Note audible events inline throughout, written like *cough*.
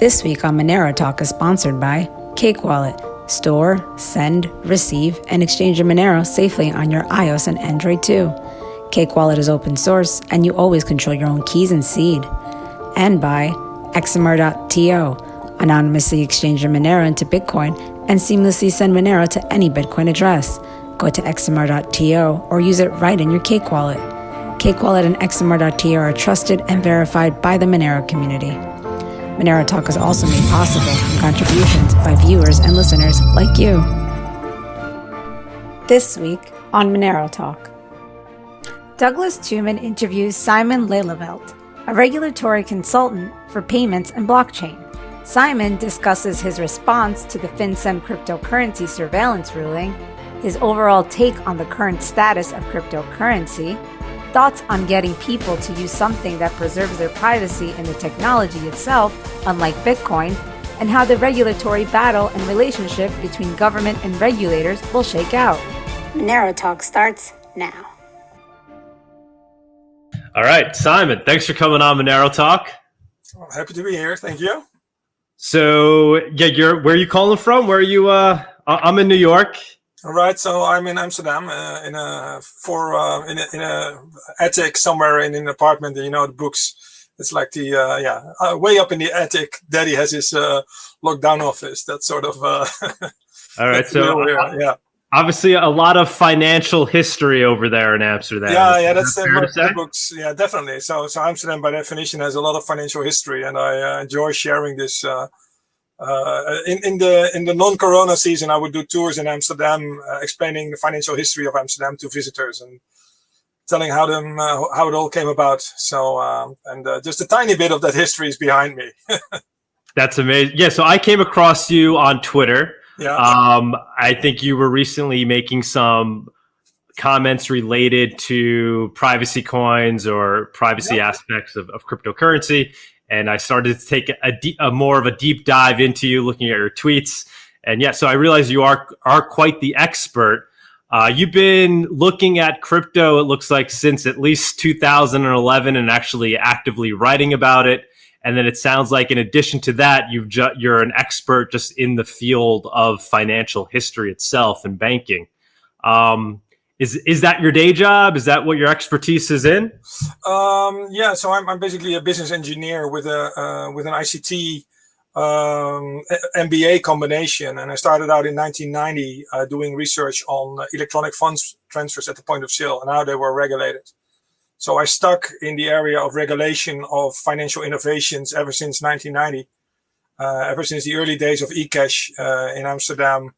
This week on Monero Talk is sponsored by Cake Wallet. Store, send, receive, and exchange your Monero safely on your iOS and Android too. Cake Wallet is open source, and you always control your own keys and seed. And by XMR.to. Anonymously exchange your Monero into Bitcoin and seamlessly send Monero to any Bitcoin address. Go to XMR.to or use it right in your Cake Wallet. Cake Wallet and XMR.to are trusted and verified by the Monero community. Monero Talk is also made possible from contributions by viewers and listeners like you. This week on Monero Talk, Douglas Tuman interviews Simon Lelieveld, a regulatory consultant for payments and blockchain. Simon discusses his response to the FinCEN cryptocurrency surveillance ruling, his overall take on the current status of cryptocurrency, thoughts on getting people to use something that preserves their privacy in the technology itself, unlike Bitcoin, and how the regulatory battle and relationship between government and regulators will shake out. Monero Talk starts now. All right, Simon, thanks for coming on Monero Talk. Well, happy to be here. Thank you. So, yeah, you're where are you calling from? Where are you? Uh, I'm in New York. All right, so I'm in Amsterdam uh, in a for uh, in a, in a attic somewhere in an apartment. You know the books. It's like the uh, yeah uh, way up in the attic. Daddy has his uh, lockdown office. That sort of. Uh, *laughs* All right, so yeah. Obviously, a lot of financial history over there in Amsterdam. Yeah, yeah, that's that books. Yeah, definitely. So, so Amsterdam, by definition, has a lot of financial history, and I enjoy sharing this uh, in, in the in the non-corona season, I would do tours in Amsterdam, uh, explaining the financial history of Amsterdam to visitors and telling how them uh, how it all came about. So um, and uh, just a tiny bit of that history is behind me. *laughs* That's amazing. Yeah, so I came across you on Twitter. Yeah. Um, I think you were recently making some comments related to privacy coins or privacy yeah. aspects of, of cryptocurrency and I started to take a, a more of a deep dive into you, looking at your tweets. And yeah, so I realized you are are quite the expert. Uh, you've been looking at crypto, it looks like, since at least 2011 and actually actively writing about it. And then it sounds like, in addition to that, you've you're an expert just in the field of financial history itself and banking. Um, is is that your day job? Is that what your expertise is in? Um, yeah, so I'm, I'm basically a business engineer with a uh, with an ICT um, MBA combination, and I started out in 1990 uh, doing research on electronic funds transfers at the point of sale and how they were regulated. So I stuck in the area of regulation of financial innovations ever since 1990, uh, ever since the early days of eCash uh, in Amsterdam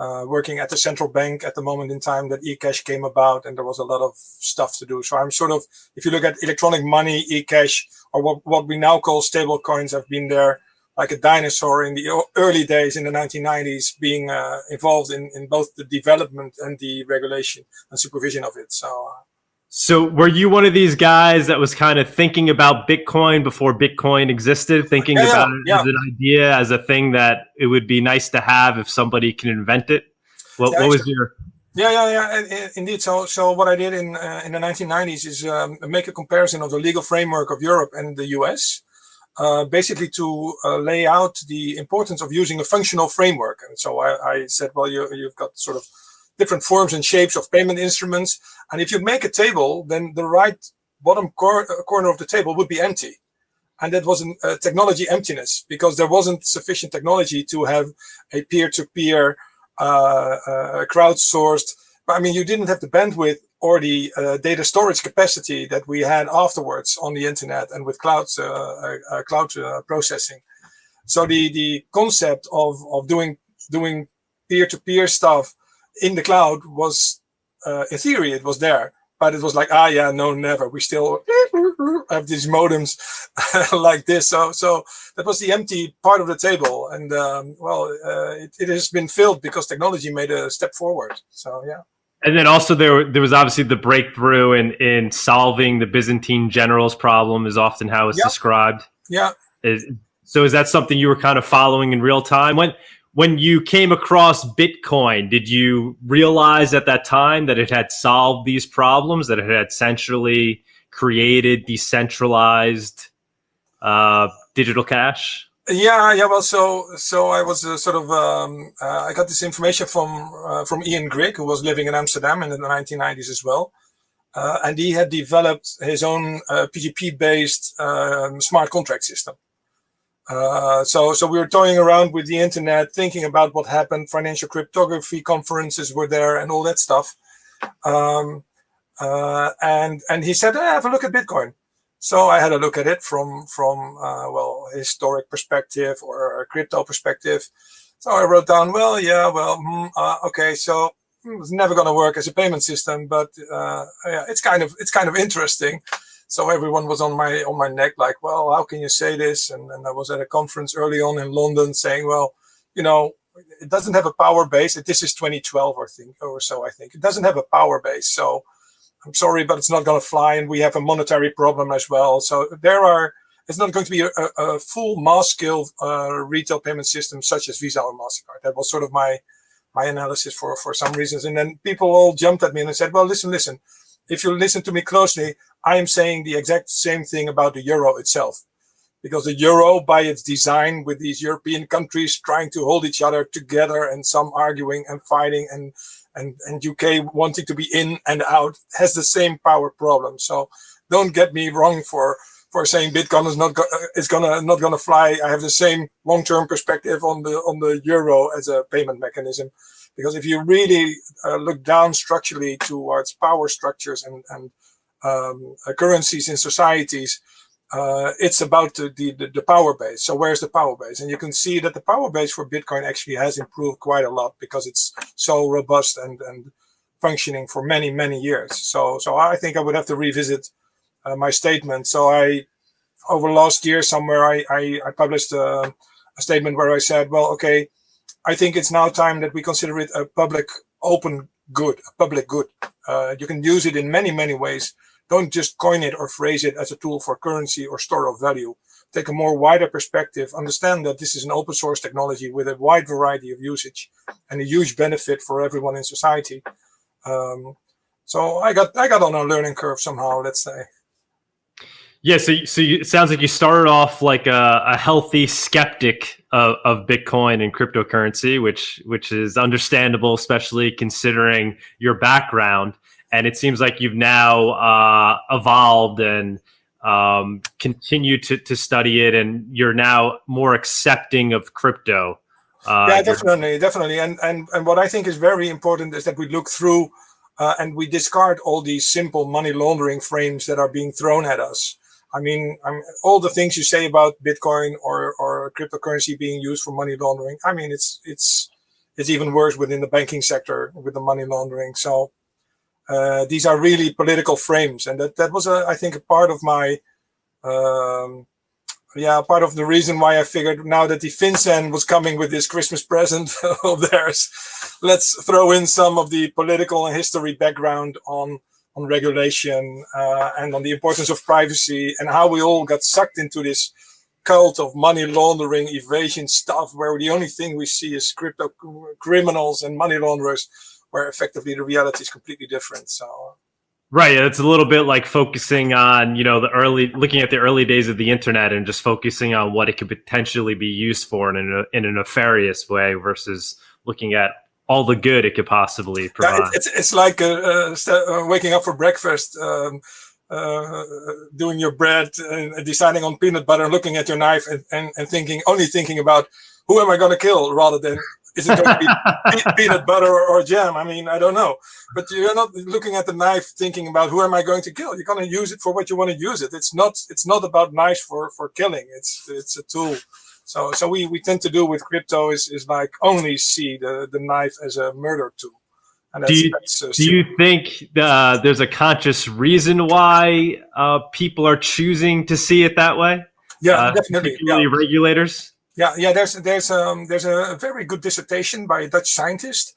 uh, working at the central bank at the moment in time that eCash came about and there was a lot of stuff to do. So I'm sort of, if you look at electronic money, eCash, or what, what we now call stable coins have been there like a dinosaur in the early days in the 1990s being uh, involved in, in both the development and the regulation and supervision of it. So uh, so were you one of these guys that was kind of thinking about Bitcoin before Bitcoin existed, thinking yeah, about yeah, it as an idea, as a thing that it would be nice to have if somebody can invent it? What, what was your... Yeah, yeah, yeah, indeed. So, so what I did in uh, in the 1990s is um, make a comparison of the legal framework of Europe and the US, uh, basically to uh, lay out the importance of using a functional framework. And so I, I said, well, you, you've got sort of different forms and shapes of payment instruments. And if you make a table, then the right bottom cor uh, corner of the table would be empty. And that was a uh, technology emptiness because there wasn't sufficient technology to have a peer-to-peer -peer, uh, uh, crowdsourced. I mean, you didn't have the bandwidth or the uh, data storage capacity that we had afterwards on the internet and with clouds, uh, cloud processing. So the the concept of of doing doing peer-to-peer -peer stuff in the cloud was, uh, in theory, it was there, but it was like, ah, yeah, no, never. We still *laughs* have these modems *laughs* like this. So, so that was the empty part of the table. And um, well, uh, it, it has been filled because technology made a step forward. So, yeah. And then also there there was obviously the breakthrough in in solving the Byzantine generals problem is often how it's yep. described. Yeah. Is, so is that something you were kind of following in real time? When when you came across Bitcoin, did you realize at that time that it had solved these problems, that it had centrally created decentralized uh, digital cash? Yeah, yeah. Well, so so I was uh, sort of um, uh, I got this information from uh, from Ian Grigg, who was living in Amsterdam in the 1990s as well, uh, and he had developed his own PGP-based um, smart contract system. Uh, so, so we were toying around with the internet, thinking about what happened. Financial cryptography conferences were there, and all that stuff. Um, uh, and and he said, hey, "Have a look at Bitcoin." So I had a look at it from from uh, well historic perspective or crypto perspective. So I wrote down, well, yeah, well, mm, okay, so hmm, it's never going to work as a payment system, but uh, yeah, it's kind of it's kind of interesting so everyone was on my on my neck like well how can you say this? And, and i was at a conference early on in london saying well you know it doesn't have a power base. This is 2012 or think or so i think. It doesn't have a power base so i'm sorry but it's not going to fly and we have a monetary problem as well. So there are it's not going to be a, a full mass scale uh, retail payment system such as visa or mastercard. That was sort of my my analysis for for some reasons. And then people all jumped at me and said well listen listen if you listen to me closely, I am saying the exact same thing about the euro itself. Because the euro, by its design, with these European countries trying to hold each other together and some arguing and fighting and and, and UK wanting to be in and out, has the same power problem. So don't get me wrong for for saying Bitcoin is not go is gonna not gonna fly. I have the same long term perspective on the on the euro as a payment mechanism. Because if you really uh, look down structurally towards power structures and, and um, uh, currencies in societies, uh, it's about the, the, the, power base. So where's the power base? And you can see that the power base for Bitcoin actually has improved quite a lot because it's so robust and, and functioning for many, many years. So, so I think I would have to revisit uh, my statement. So I, over last year somewhere, I, I, I published a, a statement where I said, well, okay, I think it's now time that we consider it a public open good, a public good. Uh, you can use it in many, many ways. Don't just coin it or phrase it as a tool for currency or store of value. Take a more wider perspective, understand that this is an open source technology with a wide variety of usage and a huge benefit for everyone in society. Um, so I got I got on a learning curve somehow, let's say. Yeah, so so you, it sounds like you started off like a, a healthy skeptic of, of, Bitcoin and cryptocurrency, which which is understandable, especially considering your background. And it seems like you've now uh, evolved and um, continue to, to study it, and you're now more accepting of crypto. Uh, yeah, definitely, definitely. And and and what I think is very important is that we look through uh, and we discard all these simple money laundering frames that are being thrown at us. I mean, I'm, all the things you say about Bitcoin or, or cryptocurrency being used for money laundering. I mean, it's it's it's even worse within the banking sector with the money laundering. So uh, these are really political frames, and that that was a, I think a part of my um, yeah part of the reason why I figured now that the FinCEN was coming with this Christmas present *laughs* of theirs, let's throw in some of the political and history background on on regulation uh, and on the importance of privacy and how we all got sucked into this cult of money laundering, evasion stuff, where the only thing we see is crypto criminals and money launderers, where effectively the reality is completely different. So. Right. It's a little bit like focusing on, you know, the early, looking at the early days of the internet and just focusing on what it could potentially be used for in a, in a nefarious way versus looking at all the good it could possibly provide. Yeah, it's, it's like uh, uh, waking up for breakfast, um, uh, doing your bread, and deciding on peanut butter, looking at your knife, and, and, and thinking only thinking about who am I going to kill, rather than is it going to be *laughs* peanut butter or, or, jam? I mean, I don't know. But you're not looking at the knife thinking about who am I going to kill. You're going to use it for what you want to use it. It's not. It's not about knives for for killing. It's it's a tool. So, so we, we tend to do with crypto is, is like only see the, the knife as a murder tool. do you, uh, do you think uh, there's a conscious reason why uh, people are choosing to see it that way? Yeah, uh, definitely. Particularly yeah. regulators. Yeah, yeah. There's there's um there's a very good dissertation by a Dutch scientist,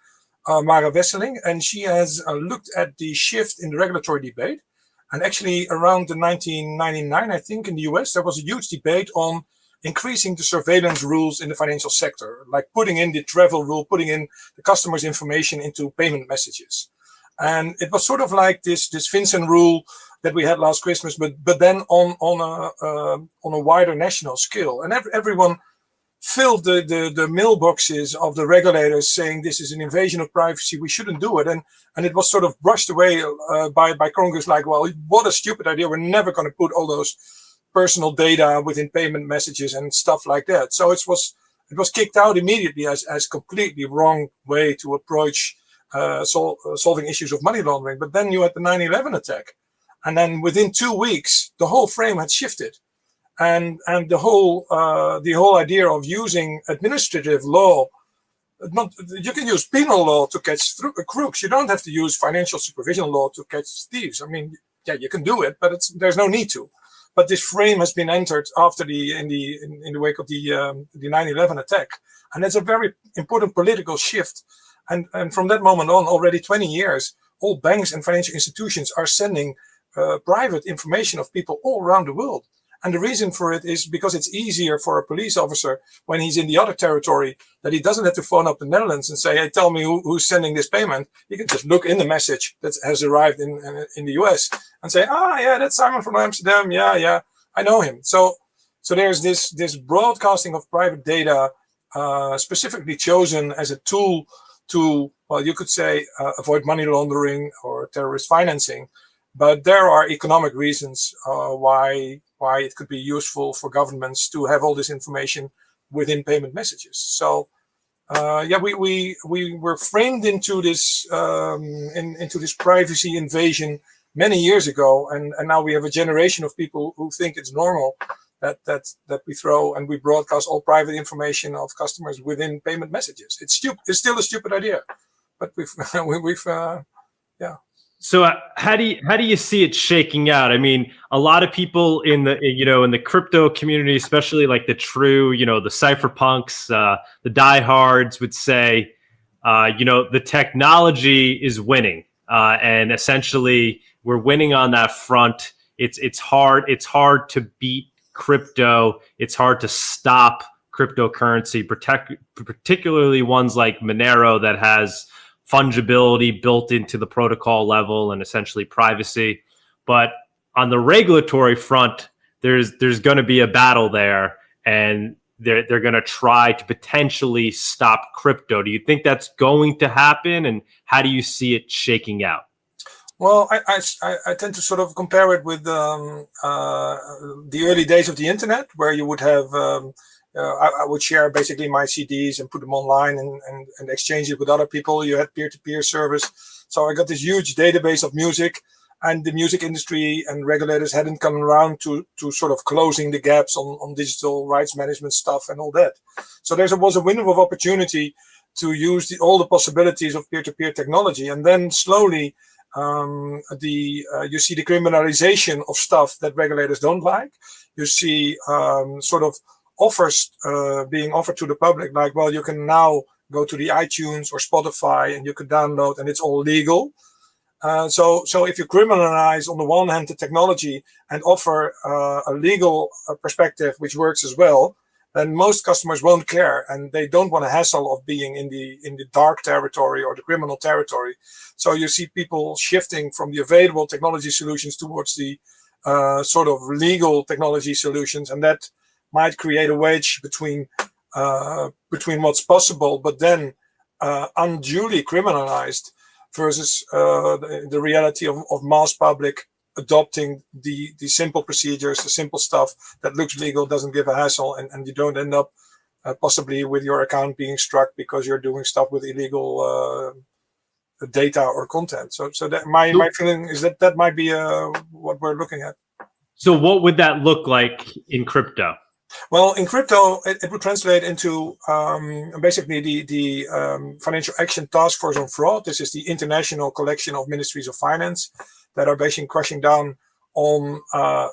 uh, Mara Wesseling, and she has uh, looked at the shift in the regulatory debate. And actually, around the 1999, I think, in the US, there was a huge debate on increasing the surveillance rules in the financial sector, like putting in the travel rule, putting in the customer's information into payment messages. And it was sort of like this, this FinCEN rule that we had last Christmas, but, but then on, on a, uh, on a wider national scale. And every, everyone filled the, the, the mailboxes of the regulators saying this is an invasion of privacy, we shouldn't do it. And, and it was sort of brushed away uh, by, by Congress like, well, what a stupid idea. We're never going to put all those personal data within payment messages and stuff like that. So it was it was kicked out immediately as, as completely wrong way to approach uh, sol uh, solving issues of money laundering. But then you had the 9-11 attack. And then within two weeks, the whole frame had shifted and and the whole uh, the whole idea of using administrative law not you can use penal law to catch crooks you don't have to use financial supervision law to catch thieves i mean yeah you can do it but it's there's no need to but this frame has been entered after the in the in, in the wake of the um, the 9-11 attack. And it's a very important political shift. And and from that moment on already 20 years all banks and financial institutions are sending uh, private information of people all around the world and the reason for it is because it's easier for a police officer when he's in the other territory that he doesn't have to phone up the Netherlands and say, hey, tell me who, who's sending this payment. He can just look in the message that has arrived in, in, the US and say, ah, yeah, that's Simon from Amsterdam. Yeah, yeah, I know him. So, so there's this, this broadcasting of private data uh, specifically chosen as a tool to, well, you could say, uh, avoid money laundering or terrorist financing. But there are economic reasons uh, why why it could be useful for governments to have all this information within payment messages. So uh, yeah, we, we we were framed into this um, in, into this privacy invasion many years ago, and and now we have a generation of people who think it's normal that that that we throw and we broadcast all private information of customers within payment messages. It's stupid. It's still a stupid idea, but we've *laughs* we've uh, so uh, how do you how do you see it shaking out? I mean, a lot of people in the you know in the crypto community, especially like the true you know the cypherpunks, uh, the diehards would say, uh, you know, the technology is winning, uh, and essentially we're winning on that front. It's it's hard it's hard to beat crypto. It's hard to stop cryptocurrency, protect particularly ones like Monero that has fungibility built into the protocol level and essentially privacy. But on the regulatory front, there's there's going to be a battle there, and they're they're going to try to potentially stop crypto. Do you think that's going to happen, and how do you see it shaking out? Well, I, I, I tend to sort of compare it with um, uh, the early days of the internet, where you would have um, I, I, would share basically my CDs and put them online and, and, and exchange it with other people. You had peer-to-peer -peer service. So I got this huge database of music and the music industry and regulators hadn't come around to, to sort of closing the gaps on, on digital rights management stuff and all that. So there was a window of opportunity to use the, all the possibilities of peer-to-peer -peer technology. And then slowly um, the uh, you see the criminalization of stuff that regulators don't like. You see um, sort of offers uh, being offered to the public, like, well, you can now go to the iTunes or Spotify and you can download and it's all legal. Uh, so, so if you criminalize on the one hand the technology and offer uh, a legal uh, perspective which works as well, then most customers won't care and they don't want a hassle of being in the in the dark territory or the criminal territory. So you see people shifting from the available technology solutions towards the uh, sort of legal technology solutions, and that might create a wedge between uh, between what's possible, but then uh, unduly criminalized versus uh, the, the, reality of, of mass public adopting the the simple procedures, the simple stuff that looks legal, doesn't give a hassle, and, and you don't end up uh, possibly with your account being struck because you're doing stuff with illegal uh, data or content. So, so that my my feeling is that that might be uh, what we're looking at. So, what would that look like in crypto? Well, in crypto, it, it would translate into um, basically the, the um, Financial Action Task Force on Fraud. This is the international collection of ministries of finance that are basically crushing down on uh,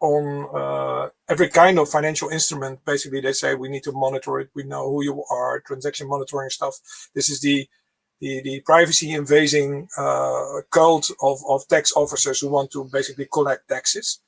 on uh, every kind of financial instrument. Basically, they say we need to monitor it. We know who you are, transaction monitoring stuff. This is the the, the privacy invading uh, cult of, of tax officers who want to basically collect taxes.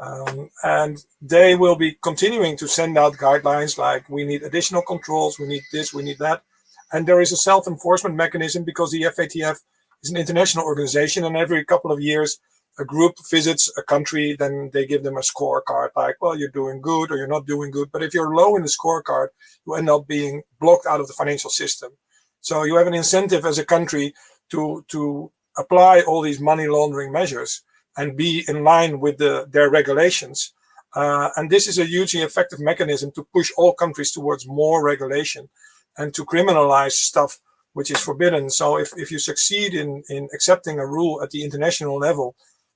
Um, and they will be continuing to send out guidelines like we need additional controls, we need this, we need that. And there is a self-enforcement mechanism because the FATF is an international organization and every couple of years a group visits a country, then they give them a scorecard like, well, you're doing good or you're not doing good. But if you're low in the scorecard, you end up being blocked out of the financial system. So you have an incentive as a country to, to apply all these money laundering measures and be in line with the, their regulations. Uh, and this is a hugely effective mechanism to push all countries towards more regulation and to criminalize stuff which is forbidden. So if, if you succeed in, in accepting a rule at the international level,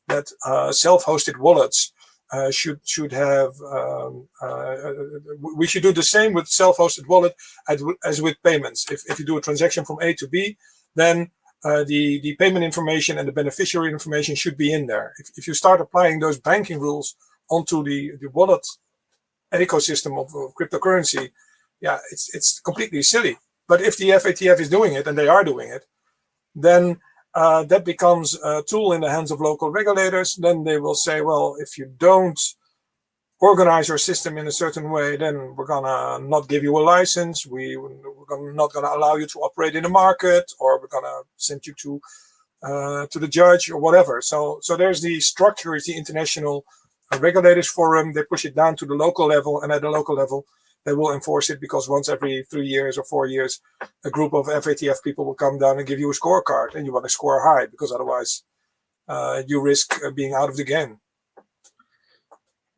that uh, self-hosted wallets uh, should should have um, uh, we should do the same with self-hosted wallet as, as with payments. If, if you do a transaction from A to B, then uh, the the payment information and the beneficiary information should be in there. If, if you start applying those banking rules onto the the wallet ecosystem of, of cryptocurrency, yeah, it's it's completely silly. But if the FATF is doing it, and they are doing it, then uh, that becomes a tool in the hands of local regulators. Then they will say, well, if you don't organize your system in a certain way, then we're gonna not give you a license. We, we're not gonna allow you to operate in the market, or we're gonna send you to uh, to the judge or whatever. So, so there's the structure is the international uh, regulators forum. They push it down to the local level, and at the local level, they will enforce it because once every three years or four years, a group of FATF people will come down and give you a scorecard and you want to score high because otherwise uh, you risk uh, being out of the game.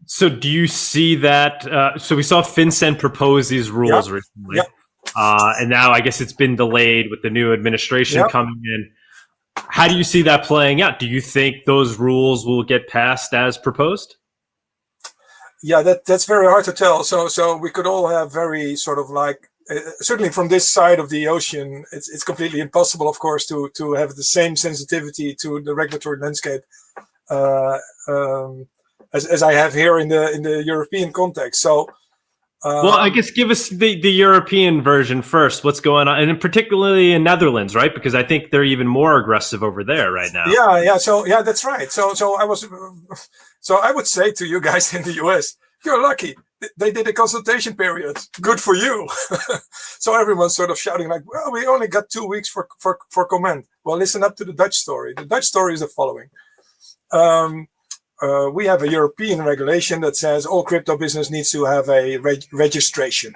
So do you see that? Uh, so we saw FinCEN propose these rules yep. recently. Yep. Uh, and now I guess it's been delayed with the new administration yep. coming in. How do you see that playing out? Do you think those rules will get passed as proposed? yeah, that that's very hard to tell. So so we could all have very sort of like uh, certainly from this side of the ocean, it's it's completely impossible, of course, to to have the same sensitivity to the regulatory landscape uh, um, as as I have here in the in the European context. So. Um, well, I guess give us the, the European version first. What's going on, and particularly in Netherlands, right? Because I think they're even more aggressive over there right now. Yeah, yeah. So yeah, that's right. So so I was so I would say to you guys *laughs* in the US, you're lucky. They did a consultation period. Good for you. *laughs* so everyone's sort of shouting like, well, we only got two weeks for, for, for comment. Well, listen up to the Dutch story. The Dutch story is the following. Um, uh, we have a European regulation that says all crypto business needs to have a reg registration.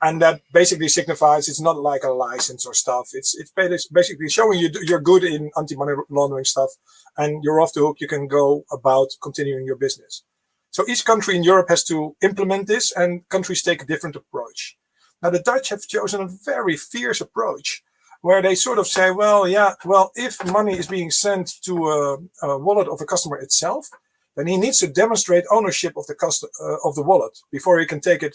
And that basically signifies it's not like a license or stuff. It's it's basically showing you you're good in anti-money laundering stuff and you're off the hook. You can go about continuing your business. So each country in Europe has to implement this and countries take a different approach. Now the Dutch have chosen a very fierce approach where they sort of say, well, yeah, well, if money is being sent to a, a wallet of a customer itself, then he needs to demonstrate ownership of the uh, of the wallet before he can take it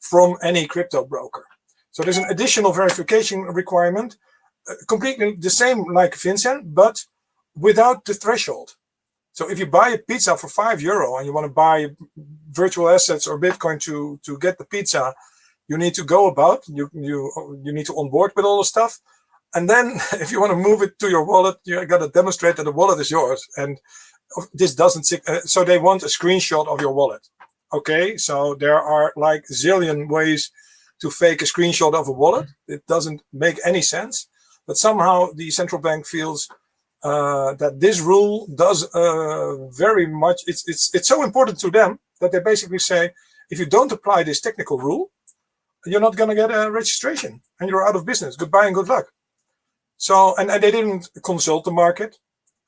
from any crypto broker. So there's an additional verification requirement, uh, completely the same like FinCEN, but without the threshold. So if you buy a pizza for five euro and you want to buy virtual assets or Bitcoin to, to get the pizza, you need to go about, you, you, you need to onboard with all the stuff. And then *laughs* if you want to move it to your wallet, you got to demonstrate that the wallet is yours. And this doesn't, uh, so they want a screenshot of your wallet. Okay, so there are like zillion ways to fake a screenshot of a wallet. It doesn't make any sense. But somehow the central bank feels uh, that this rule does uh, very much, it's, it's, it's so important to them that they basically say, if you don't apply this technical rule, you're not going to get a registration and you're out of business. Goodbye and good luck. So, and, and they didn't consult the market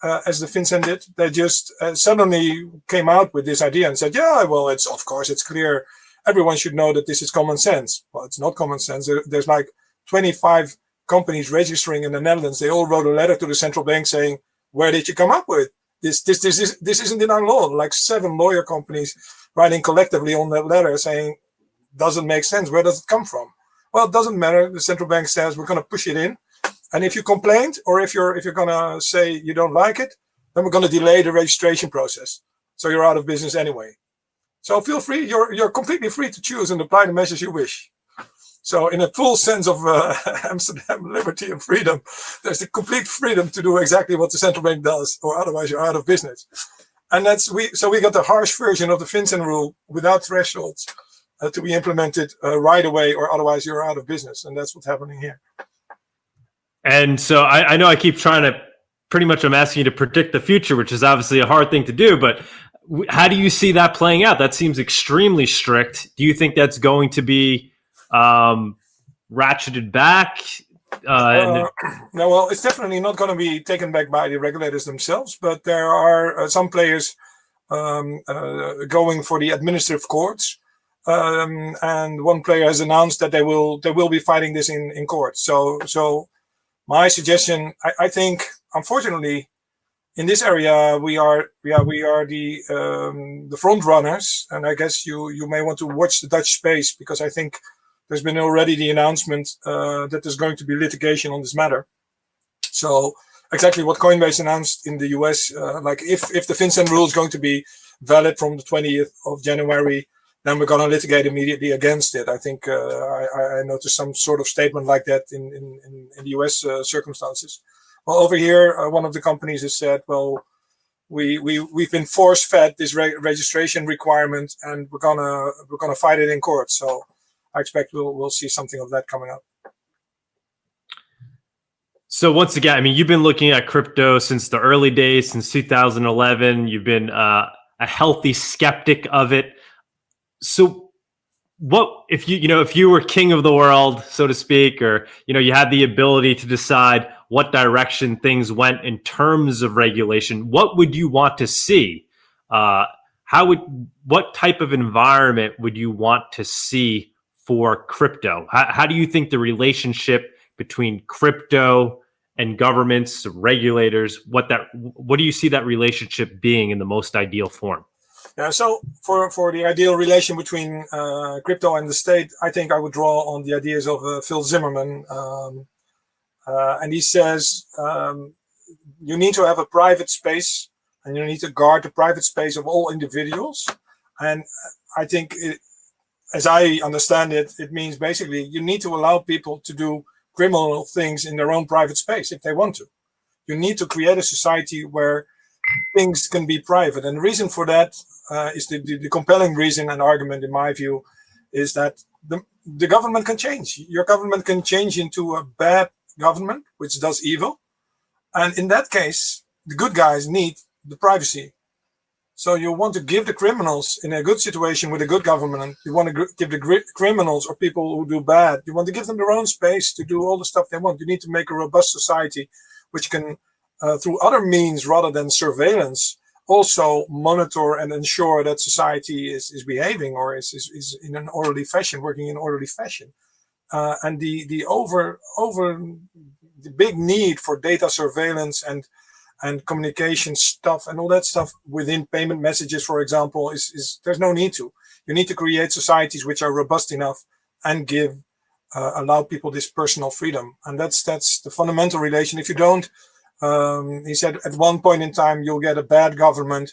uh, as the FinCEN did. They just uh, suddenly came out with this idea and said, yeah, well, it's of course, it's clear. Everyone should know that this is common sense. Well, it's not common sense. There, there's like 25 companies registering in the Netherlands, they all wrote a letter to the central bank saying, where did you come up with? This, this, this, is, this isn't in our law. Like seven lawyer companies writing collectively on that letter saying, doesn't make sense. Where does it come from? Well, it doesn't matter. The central bank says we're going to push it in. And if you complained or if you're, if you're to say you don't like it, then we're to delay the registration process. So you're out of business anyway. So feel free. You're, you're completely free to choose and apply the measures you wish. So in a full sense of uh, *laughs* Amsterdam liberty and freedom, there's the complete freedom to do exactly what the central bank does, or otherwise you're out of business. And that's we. So we got the harsh version of the FinCEN rule without thresholds uh, to be implemented uh, right away, or otherwise you're out of business. And that's what's happening here. And so I, I know I keep trying to pretty much I'm asking you to predict the future, which is obviously a hard thing to do. But how do you see that playing out? That seems extremely strict. Do you think that's going to be um, ratcheted back? Uh, uh, *clears throat* no, well, it's definitely not going to be taken back by the regulators themselves, but there are uh, some players um, uh, going for the administrative courts, um, and one player has announced that they will they will be fighting this in in court. So, so my suggestion, I, I think, unfortunately, in this area we are yeah we are the um, the front runners, and I guess you you may want to watch the Dutch space because I think there's been already the announcement uh, that there's going to be litigation on this matter. So exactly what Coinbase announced in the US, uh, like if, if the FinCEN rule is going to be valid from the 20th of January, then we're going to litigate immediately against it. I think uh, I, I, noticed some sort of statement like that in, in, in the US uh, circumstances. Well, over here, uh, one of the companies has said, well, we, we, we've been force fed this re registration requirement and we're gonna, we're gonna fight it in court. So I expect we'll we'll see something of that coming up. So once again, I mean, you've been looking at crypto since the early days, since 2011. You've been uh, a healthy skeptic of it. So, what if you you know if you were king of the world, so to speak, or you know you had the ability to decide what direction things went in terms of regulation? What would you want to see? Uh, how would what type of environment would you want to see for crypto? How, how do you think the relationship between crypto and governments, regulators, what that what do you see that relationship being in the most ideal form? Yeah, so for, for the ideal relation between uh, crypto and the state, I think I would draw on the ideas of uh, Phil Zimmermann. Um, uh, and he says um, you need to have a private space and you need to guard the private space of all individuals. And I think it, as I understand it, it means basically you need to allow people to do criminal things in their own private space if they want to. You need to create a society where things can be private. And the reason for that uh, is the, the, the, compelling reason and argument, in my view, is that the, the government can change. Your government can change into a bad government, which does evil. And in that case, the good guys need the privacy so you want to give the criminals in a good situation with a good government, you want to give the criminals or people who do bad, you want to give them their own space to do all the stuff they want. You need to make a robust society which can, uh, through other means rather than surveillance, also monitor and ensure that society is, is behaving or is, is, is in an orderly fashion, working in orderly fashion. Uh, and the, the over, over the big need for data surveillance and and communication stuff and all that stuff within payment messages, for example, is, is there's no need to. You need to create societies which are robust enough and give uh, allow people this personal freedom, and that's that's the fundamental relation. If you don't, um, he said, at one point in time you'll get a bad government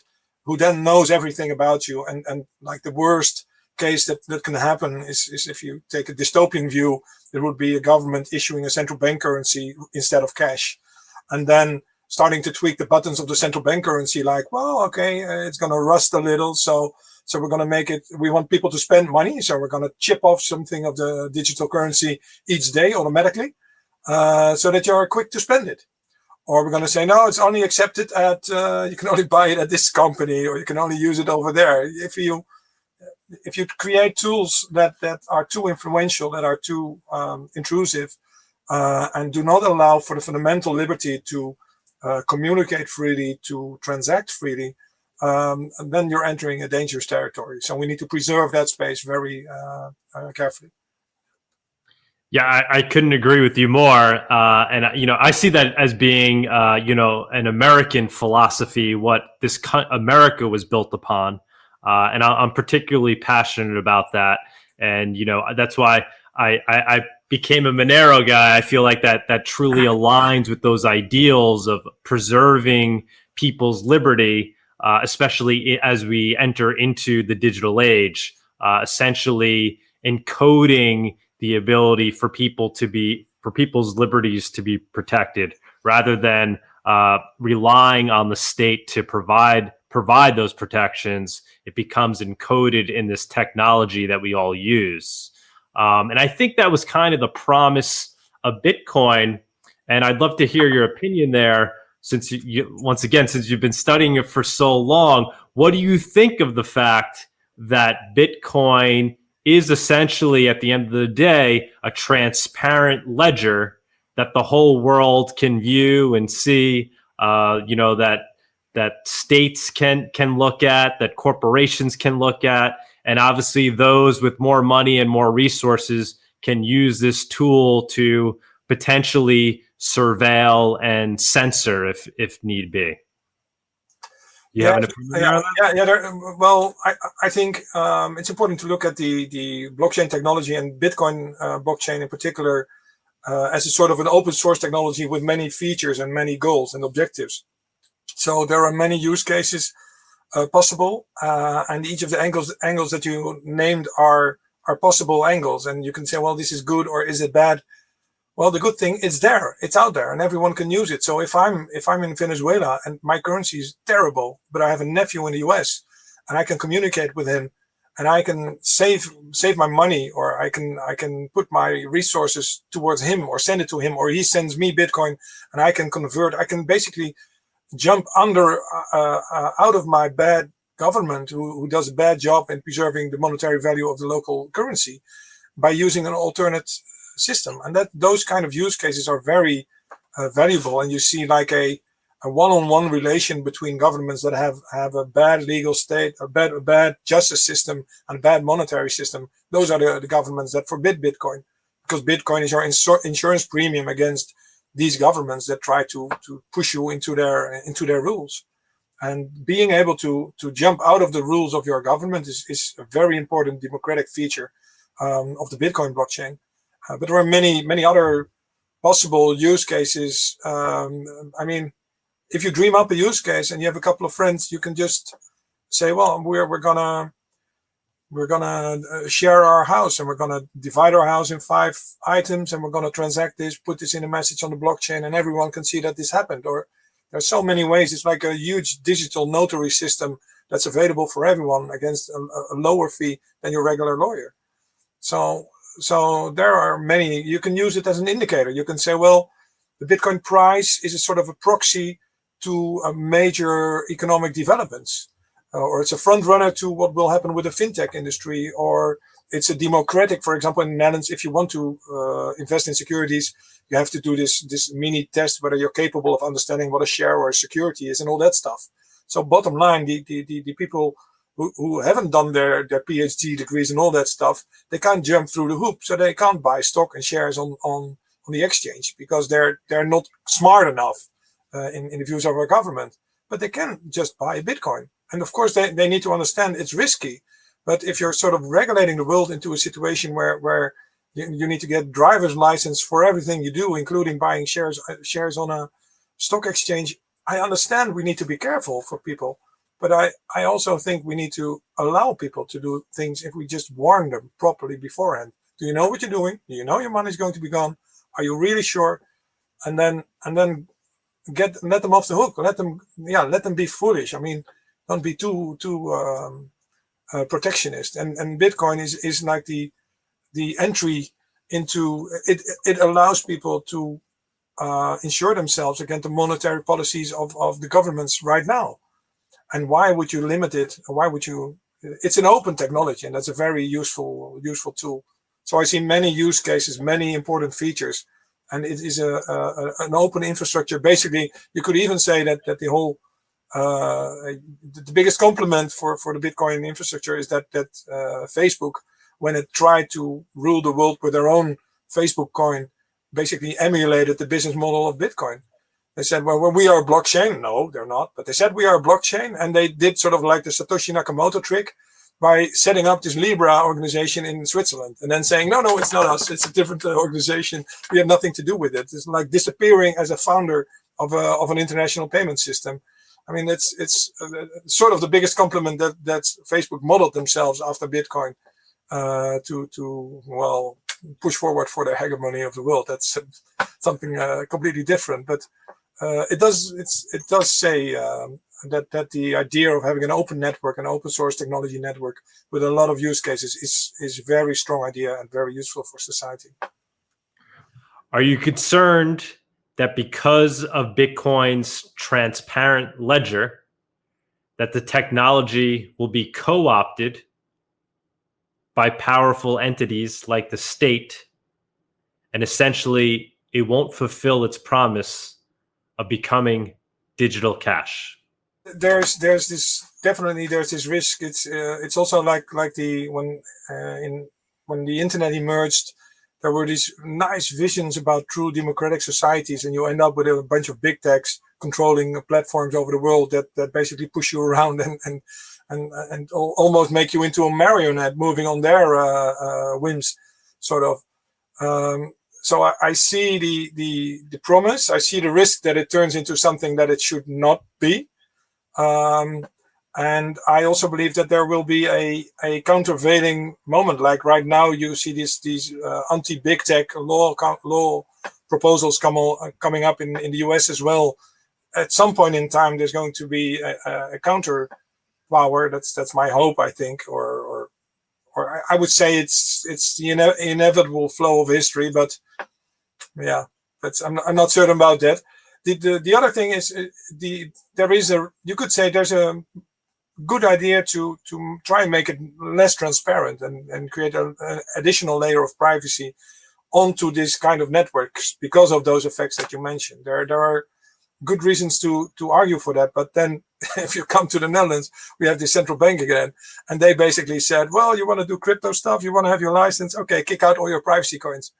who then knows everything about you, and and like the worst case that that can happen is is if you take a dystopian view, there would be a government issuing a central bank currency instead of cash, and then starting to tweak the buttons of the central bank currency like, well, okay, uh, it's going to rust a little. So, so we're going to make it, we want people to spend money. So we're going to chip off something of the digital currency each day automatically, uh, so that you're quick to spend it. Or we're going to say, no, it's only accepted at, uh, you can only buy it at this company or you can only use it over there. If you, if you create tools that, that are too influential, that are too um, intrusive, uh, and do not allow for the fundamental liberty to uh, communicate freely, to transact freely, um, then you're entering a dangerous territory. So we need to preserve that space very uh, uh, carefully. Yeah, I, I, couldn't agree with you more. Uh, and you know, I see that as being, uh, you know, an American philosophy, what this America was built upon, uh, and I, am particularly passionate about that. And you know, that's why I, I, I became a Monero guy, I feel like that that truly *laughs* aligns with those ideals of preserving people's liberty, uh, especially as we enter into the digital age. Uh, essentially, encoding the ability for people to be for people's liberties to be protected, rather than uh, relying on the state to provide provide those protections. It becomes encoded in this technology that we all use. Um, and I think that was kind of the promise of Bitcoin. And I'd love to hear your opinion there. since you, you, once again, since you've been studying it for so long, what do you think of the fact that Bitcoin is essentially, at the end of the day, a transparent ledger that the whole world can view and see? Uh, you know that that states can can look at, that corporations can look at, and obviously those with more money and more resources can use this tool to potentially surveil and censor if if need be. You yeah, yeah, yeah, yeah there, well, I, I think um, it's important to look at the, the blockchain technology and Bitcoin uh, blockchain in particular uh, as a sort of an open source technology with many features and many goals and objectives. So there are many use cases uh, possible, uh, and each of the angles angles that you named are are possible angles, and you can say, well, this is good or is it bad? Well, the good thing it's there, it's out there, and everyone can use it. So if I'm if I'm in Venezuela and my currency is terrible, but I have a nephew in the U.S. and I can communicate with him, and I can save save my money, or I can I can put my resources towards him, or send it to him, or he sends me Bitcoin, and I can convert. I can basically jump under uh, uh, out of my bad government who, who does a bad job in preserving the monetary value of the local currency by using an alternate system. And that those kind of use cases are very uh, valuable. And you see like a, a one-on-one -on -one relation between governments that have, have a bad legal state, a bad, a bad justice system and a bad monetary system. Those are the, the governments that forbid Bitcoin because Bitcoin is your insur insurance premium against these governments that try to, to push you into their, into their rules. And being able to, to jump out of the rules of your government is, is a very important democratic feature um, of the Bitcoin blockchain. Uh, but there are many, many other possible use cases. Um, I mean, if you dream up a use case and you have a couple of friends, you can just say, well, we're, we're gonna, we're gonna uh, share our house and we're gonna divide our house in five items and we're gonna transact this, put this in a message on the blockchain and everyone can see that this happened. Or there's so many ways. It's like a huge digital notary system that's available for everyone against a, a lower fee than your regular lawyer. So so there are many, you can use it as an indicator. You can say, well, the Bitcoin price is a sort of a proxy to a major economic developments, uh, or it's a front runner to what will happen with the fintech industry, or it's a democratic, for example, in the Netherlands, if you want to uh, invest in securities, you have to do this, this mini test, whether you're capable of understanding what a share or a security is and all that stuff. So bottom line, the, the, the, the people who, who haven't done their, their PhD degrees and all that stuff, they can't jump through the hoop. So they can't buy stock and shares on, on, on the exchange because they're, they're not smart enough uh, in, in the views of our government, but they can just buy Bitcoin. And of course, they, they need to understand it's risky. But if you're sort of regulating the world into a situation where, where you, you need to get driver's license for everything you do, including buying shares, uh, shares on a stock exchange, I understand we need to be careful for people. But I, I also think we need to allow people to do things if we just warn them properly beforehand. Do you know what you're doing? Do you know your money is going to be gone? Are you really sure? And then and then get let them off the hook. Let them yeah let them be foolish. I mean, don't be too too um, uh, protectionist. And and Bitcoin is is like the the entry into it. It allows people to uh, insure themselves against the monetary policies of of the governments right now and why would you limit it? Why would you? It's an open technology, and that's a very useful useful tool. So I see many use cases, many important features, and it is a, a an open infrastructure. Basically, you could even say that that the whole uh, the biggest compliment for for the Bitcoin infrastructure is that that uh, Facebook, when it tried to rule the world with their own Facebook coin, basically emulated the business model of Bitcoin. They said, well, well, we are a blockchain. No, they're not. But they said we are a blockchain. And they did sort of like the Satoshi Nakamoto trick by setting up this Libra organization in Switzerland and then saying, no, no, it's not us. It's a different uh, organization. We have nothing to do with it. It's like disappearing as a founder of, a, of an international payment system. I mean, it's it's uh, sort of the biggest compliment that that Facebook modeled themselves after Bitcoin uh, to to well push forward for the hegemony of the world. That's something uh, completely different. But uh, it does it does say um, that that the idea of having an open network, an open source technology network with a lot of use cases is is a very strong idea and very useful for society. Are you concerned that because of Bitcoin's transparent ledger, that the technology will be co-opted by powerful entities like the state, and essentially it won't fulfill its promise of becoming digital cash. There's there's this definitely there's this risk. It's uh, it's also like like the when uh, in when the internet emerged, there were these nice visions about true democratic societies, and you end up with a bunch of big techs controlling platforms over the world that that basically push you around and and and and almost make you into a marionette moving on their uh, uh, whims, sort of. Um, so I, I, see the, the the promise. I see the risk that it turns into something that it should not be. Um, and I also believe that there will be a, a countervailing moment. Like right now, you see these these uh, anti-big tech law law proposals come on, coming up in, in the US as well. At some point in time, there's going to be a, a counter power. That's that's my hope, I think, or or or I would say it's it's the ine inevitable flow of history. But yeah, that's I'm not, I'm not certain about that. The, the the other thing is uh, the there is a you could say there's a good idea to to try and make it less transparent and and create an additional layer of privacy onto this kind of networks because of those effects that you mentioned. There there are good reasons to to argue for that, but then *laughs* if you come to the Netherlands, we have the central bank again, and they basically said, well, you want to do crypto stuff, you want to have your license, okay, kick out all your privacy coins.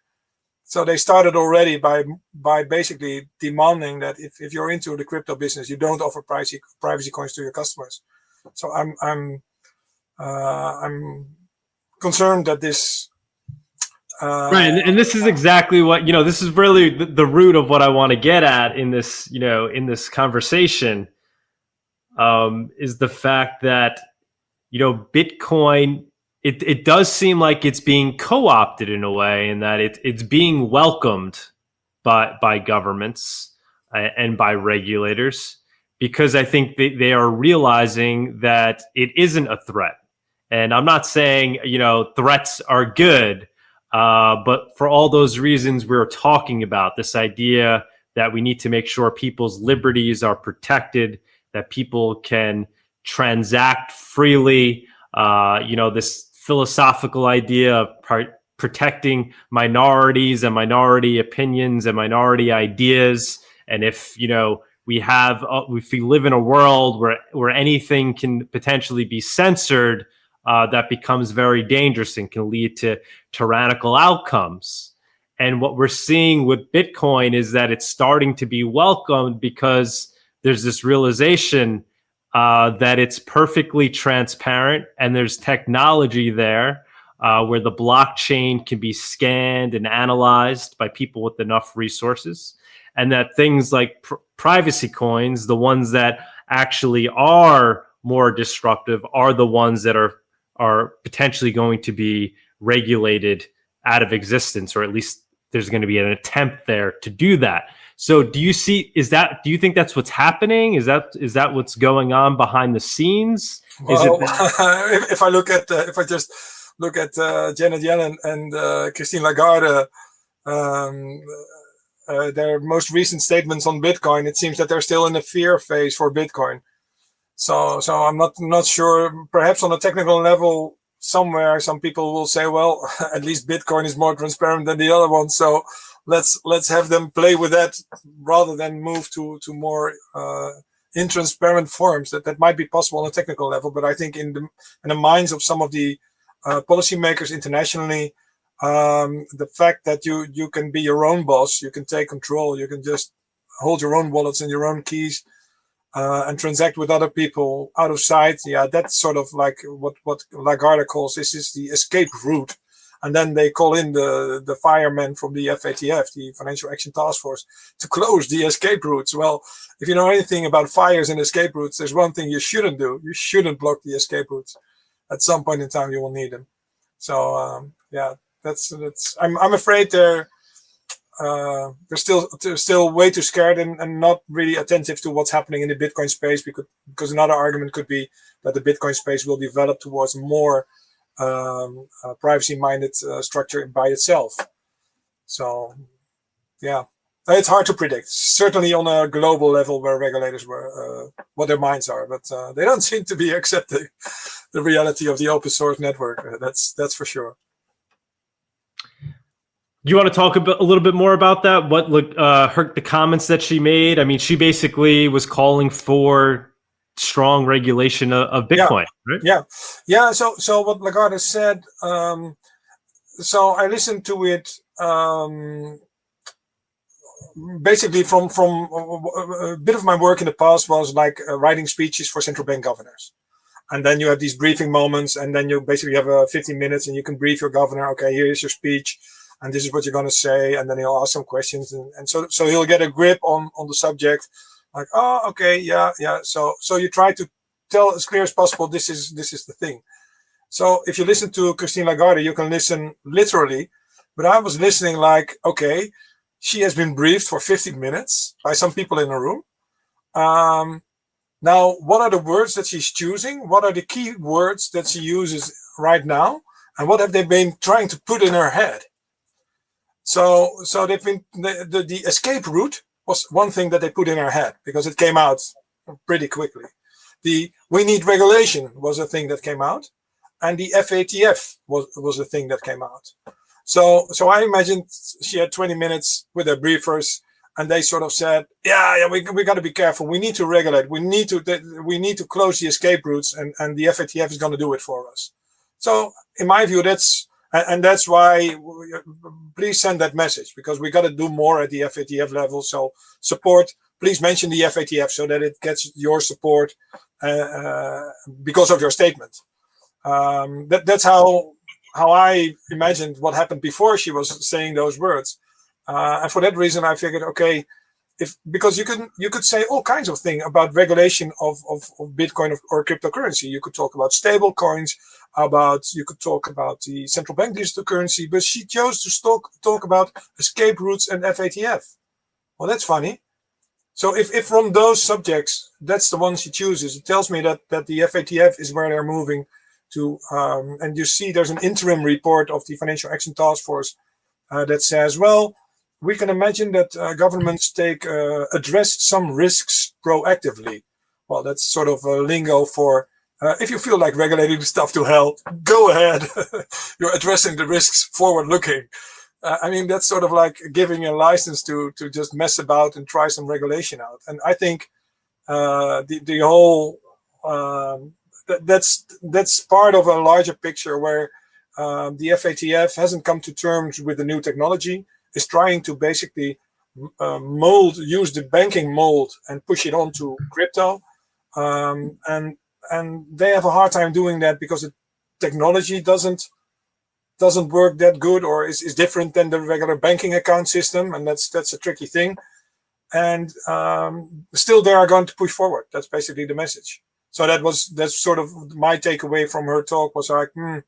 So they started already by by basically demanding that if, if you're into the crypto business, you don't offer privacy privacy coins to your customers. So I'm I'm uh, I'm concerned that this uh, right, and, and, this is exactly what you know. This is really the, the root of what I want to get at in this, you know, in this conversation, um, is the fact that you know Bitcoin. It it does seem like it's being co-opted in a way, and that it it's being welcomed by by governments uh, and by regulators because I think they, they are realizing that it isn't a threat. And I'm not saying, you know, threats are good, uh, but for all those reasons we are talking about, this idea that we need to make sure people's liberties are protected, that people can transact freely, uh, you know, this philosophical idea of protecting minorities and minority opinions and minority ideas. And if, you know, we have uh, if we live in a world where where anything can potentially be censored uh, that becomes very dangerous and can lead to tyrannical outcomes. And what we're seeing with bitcoin is that it's starting to be welcomed because there's this realization uh, that it's perfectly transparent and there's technology there uh, where the blockchain can be scanned and analyzed by people with enough resources. And that things like pr privacy coins, the ones that actually are more disruptive, are the ones that are are potentially going to be regulated out of existence, or at least there's going to be an attempt there to do that. So, do you see? Is that? Do you think that's what's happening? Is that is that what's going on behind the scenes? Well, *laughs* if, if, I look at uh, if I just look at uh, Janet Yellen and uh, Christine Lagarde. Um, uh, their most recent statements on Bitcoin, it seems that they're still in the fear phase for Bitcoin. So, so I'm not not sure. Perhaps on a technical level, somewhere some people will say, well, *laughs* at least Bitcoin is more transparent than the other one. So let's let's have them play with that rather than move to to more uh, intransparent forms. That that might be possible on a technical level, but I think in the in the minds of some of the uh, policymakers internationally, um, the fact that you you can be your own boss, you can take control, you can just hold your own wallets and your own keys uh, and transact with other people out of sight. Yeah, that's sort of like what what Lagarde calls this is the escape route. And then they call in the the firemen from the FATF, the Financial Action Task Force, to close the escape routes. Well, if you know anything about fires and escape routes, there's one thing you shouldn't do: you shouldn't block the escape routes. At some point in time, you will need them. So um, yeah, that's that's. I'm I'm afraid they're uh, they're still they're still way too scared and, and not really attentive to what's happening in the Bitcoin space. Because because another argument could be that the Bitcoin space will develop towards more um, uh, privacy-minded uh, structure by itself. So, yeah. it's hard to predict. Certainly on a global level, where regulators were uh, what their minds are, but uh, they don't *laughs* seem to be accepting the reality of the open source network. Uh, that's that's for sure. Do you want to talk a, bit, a little bit more about that? What uh, her the comments that she made? I mean, she basically was calling for strong regulation of, of Bitcoin, yeah. right? Yeah, yeah. So so what Lagarde said. Um, so I listened to it. Um, basically from from a bit of my work in the past was like uh, writing speeches for central bank governors and then you have these briefing moments and then you basically have uh, 15 minutes and you can brief your governor okay here is your speech and this is what you're going to say and then he'll ask some questions and, and so so he'll get a grip on on the subject like oh okay yeah yeah so so you try to tell as clear as possible this is this is the thing so if you listen to christine lagarde you can listen literally but i was listening like okay she has been briefed for 15 minutes by some people in the room. Um, now, what are the words that she's choosing? What are the key words that she uses right now? And what have they been trying to put in her head? So, so they've been the, the, the escape route was one thing that they put in her head because it came out pretty quickly. The we need regulation was a thing that came out, and the FATF was was a thing that came out. So, so I imagined she had 20 minutes with her briefers and they sort of said, yeah, yeah, we, we got to be careful. We need to regulate. We need to, we need to close the escape routes and, and the FATF is going to do it for us. So in my view, that's, and that's why please send that message because we got to do more at the FATF level. So support, please mention the FATF so that it gets your support uh, uh, because of your statement. Um, that, that's how how I imagined what happened before she was saying those words. Uh, and for that reason, I figured, okay, if because you can you could say all kinds of things about regulation of, of, of Bitcoin or cryptocurrency. You could talk about stable coins, about you could talk about the central bank digital currency, but she chose to talk talk about escape routes and FATF. Well, that's funny. So if, if from those subjects, that's the one she chooses, it tells me that, that the FATF is where they're moving to, um, and you see there's an interim report of the Financial Action Task Force uh, that says, well, we can imagine that uh, governments take uh, address some risks proactively. Well, that's sort of a lingo for uh, if you feel like regulating *laughs* stuff to hell, go ahead. *laughs* You're addressing the risks forward looking. Uh, I mean, that's sort of like giving a license to to just mess about and try some regulation out. And I think uh, the the whole um, that's that's part of a larger picture where um, the FATF hasn't come to terms with the new technology, is trying to basically uh, mold, use the banking mold and push it onto crypto. Um, and and they have a hard time doing that because the technology doesn't doesn't work that good or is, is different than the regular banking account system. And that's that's a tricky thing. And um, still they are going to push forward. That's basically the message so that was that's sort of my takeaway from her talk was like, hmm,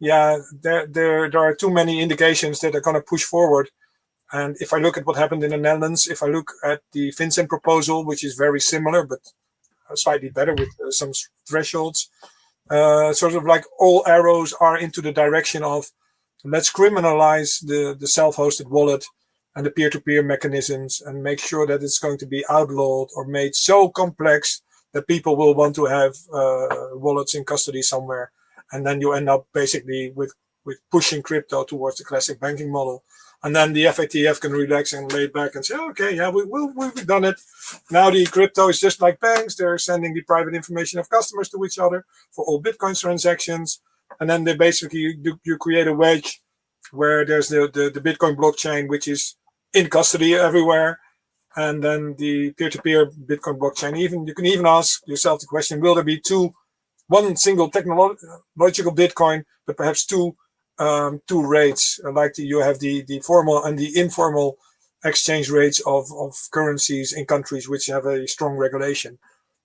yeah, there there there are too many indications that are going to push forward. And if I look at what happened in the Netherlands, if I look at the FinCEN proposal, which is very similar but slightly better with uh, some thresholds, uh, sort of like all arrows are into the direction of let's criminalize the the self-hosted wallet and the peer-to-peer -peer mechanisms and make sure that it's going to be outlawed or made so complex that people will want to have uh, wallets in custody somewhere. And then you end up basically with, with pushing crypto towards the classic banking model. And then the FATF can relax and lay back and say, okay, yeah, we, we, we've done it. Now the crypto is just like banks. They're sending the private information of customers to each other for all Bitcoin transactions. And then they basically, you, you create a wedge where there's the, the, the Bitcoin blockchain, which is in custody everywhere and then the peer-to-peer -peer Bitcoin blockchain. Even you can even ask yourself the question: Will there be two, one single technological Bitcoin, but perhaps two um, two rates, like the, you have the the formal and the informal exchange rates of of currencies in countries which have a strong regulation.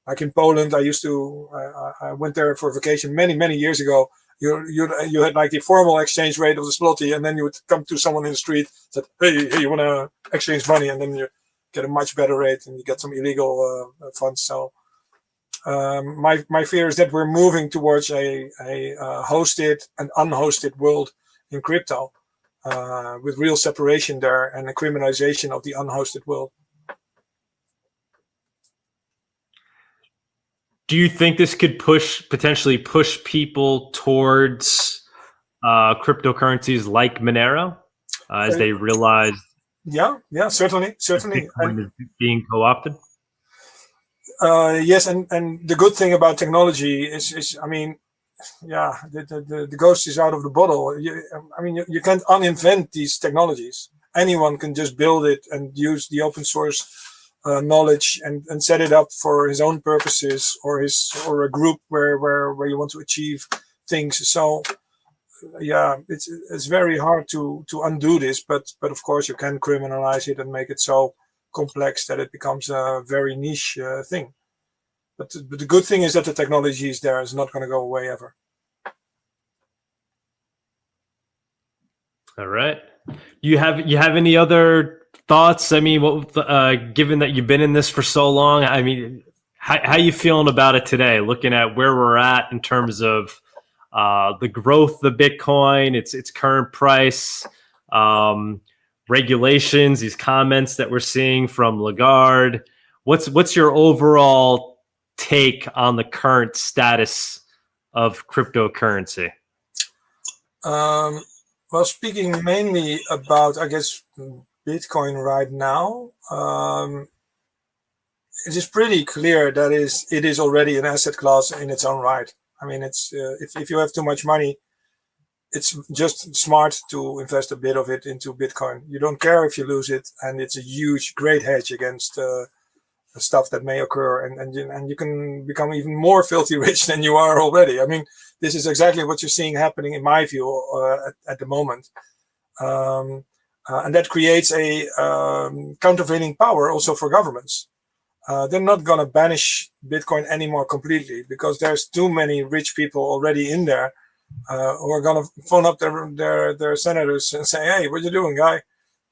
Like in Poland, I used to I, I went there for vacation many many years ago. You, you you had like the formal exchange rate of the zloty, and then you would come to someone in the street said, "Hey, hey, you want to exchange money?" And then you get a much better rate and you get some illegal uh, funds. So um, my my fear is that we're moving towards a a uh, hosted and unhosted world in crypto. uh, with real separation there and a criminalization of the unhosted world. Do you think this could push potentially push people towards uh, cryptocurrencies like Monero uh, as they realize? Yeah, yeah, certainly, certainly. Bitcoin is being co-opted. Uh, yes, and and the good thing about technology is is I mean, yeah, the the, the ghost is out of the bottle. You, I mean, you, you can't uninvent these technologies. Anyone can just build it and use the open source uh, knowledge and, and set it up for his own purposes or his or a group where where where you want to achieve things. So yeah, it's it's very hard to to undo this, but but of course you can criminalize it and make it so complex that it becomes a very niche uh, thing. But, but the good thing is that the technology is there; it's not going to go away ever. All right. You have you have any other thoughts? I mean, what uh, given that you've been in this for so long, I mean, how how you feeling about it today? Looking at where we're at in terms of uh, the growth of Bitcoin, its its current price, um, regulations, these comments that we're seeing from Lagarde. What's what's your overall take on the current status of cryptocurrency? Um, well, speaking mainly about, I guess, Bitcoin right now, um, it is pretty clear that is it is already an asset class in its own right. I mean, it's uh, if if you have too much money, it's just smart to invest a bit of it into Bitcoin. You don't care if you lose it, and it's a huge, great hedge against uh, stuff that may occur, and and you, and you can become even more filthy *laughs* rich than you are already. I mean, this is exactly what you're seeing happening, in my view, uh, at, at, the moment. Um, uh, and that creates a um, countervailing power also for governments. Uh, they're not going to banish Bitcoin anymore completely because there's too many rich people already in there uh, who are going to phone up their, their their senators and say, "Hey, what you doing, guy?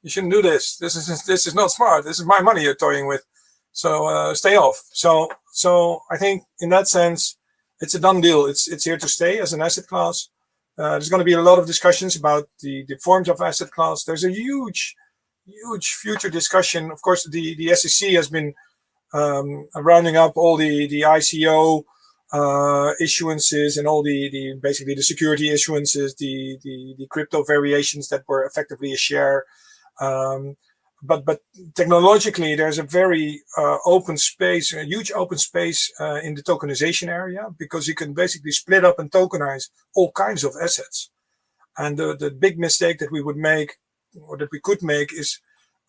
You shouldn't do this. This is this is not smart. This is my money you're toying with. So uh, stay off." So so I think in that sense, it's a done deal. It's it's here to stay as an asset class. Uh, there's going to be a lot of discussions about the, the forms of asset class. There's a huge, huge future discussion. Of course, the, the SEC has been um, rounding up all the, the ICO uh, issuances and all the, the basically the security issuances, the, the, the crypto variations that were effectively a share. Um, but but technologically, there's a very uh, open space, a huge open space uh, in the tokenization area because you can basically split up and tokenize all kinds of assets. And the, the big mistake that we would make, or that we could make, is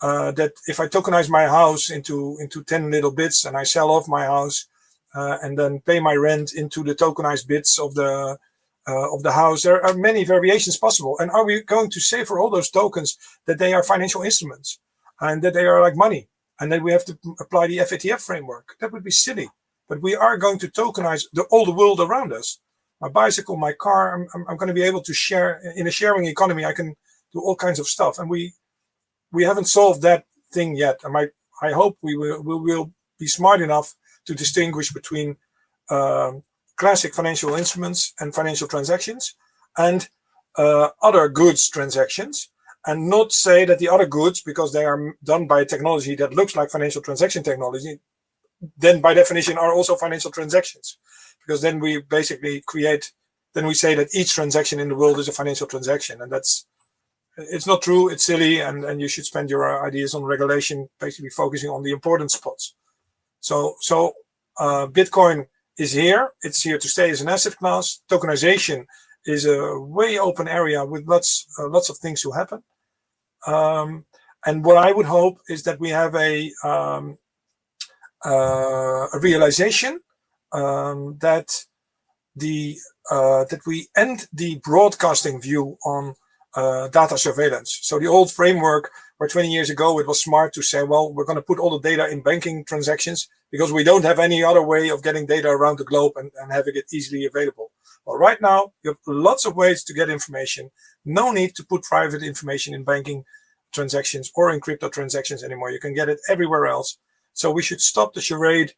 uh, that if I tokenize my house into into 10 little bits and I sell off my house uh, and then pay my rent into the tokenized bits of the uh, of the house, there are many variations possible. And are we going to say for all those tokens that they are financial instruments? and that they are like money and that we have to apply the FATF framework. That would be silly. But we are going to tokenize the, all the world around us. My bicycle, my car, I'm, I'm, I'm going to be able to share in a sharing economy. I can do all kinds of stuff. And we we haven't solved that thing yet. I, I hope we will, we will be smart enough to distinguish between um, classic financial instruments and financial transactions and uh, other goods transactions and not say that the other goods, because they are done by technology that looks like financial transaction technology, then by definition are also financial transactions. Because then we basically create, then we say that each transaction in the world is a financial transaction. And that's, it's not true, it's silly, and, and you should spend your ideas on regulation, basically focusing on the important spots. So, so uh, Bitcoin is here, it's here to stay as an asset class. Tokenization is a way open area with lots, uh, lots of things to happen. Um, and what I would hope is that we have a, um, uh, a realization um, that the uh, that we end the broadcasting view on uh, data surveillance. So the old framework where 20 years ago it was smart to say, well, we're going to put all the data in banking transactions because we don't have any other way of getting data around the globe and, and having it easily available. Well, right now you have lots of ways to get information. No need to put private information in banking transactions or in crypto transactions anymore. You can get it everywhere else. So we should stop the charade,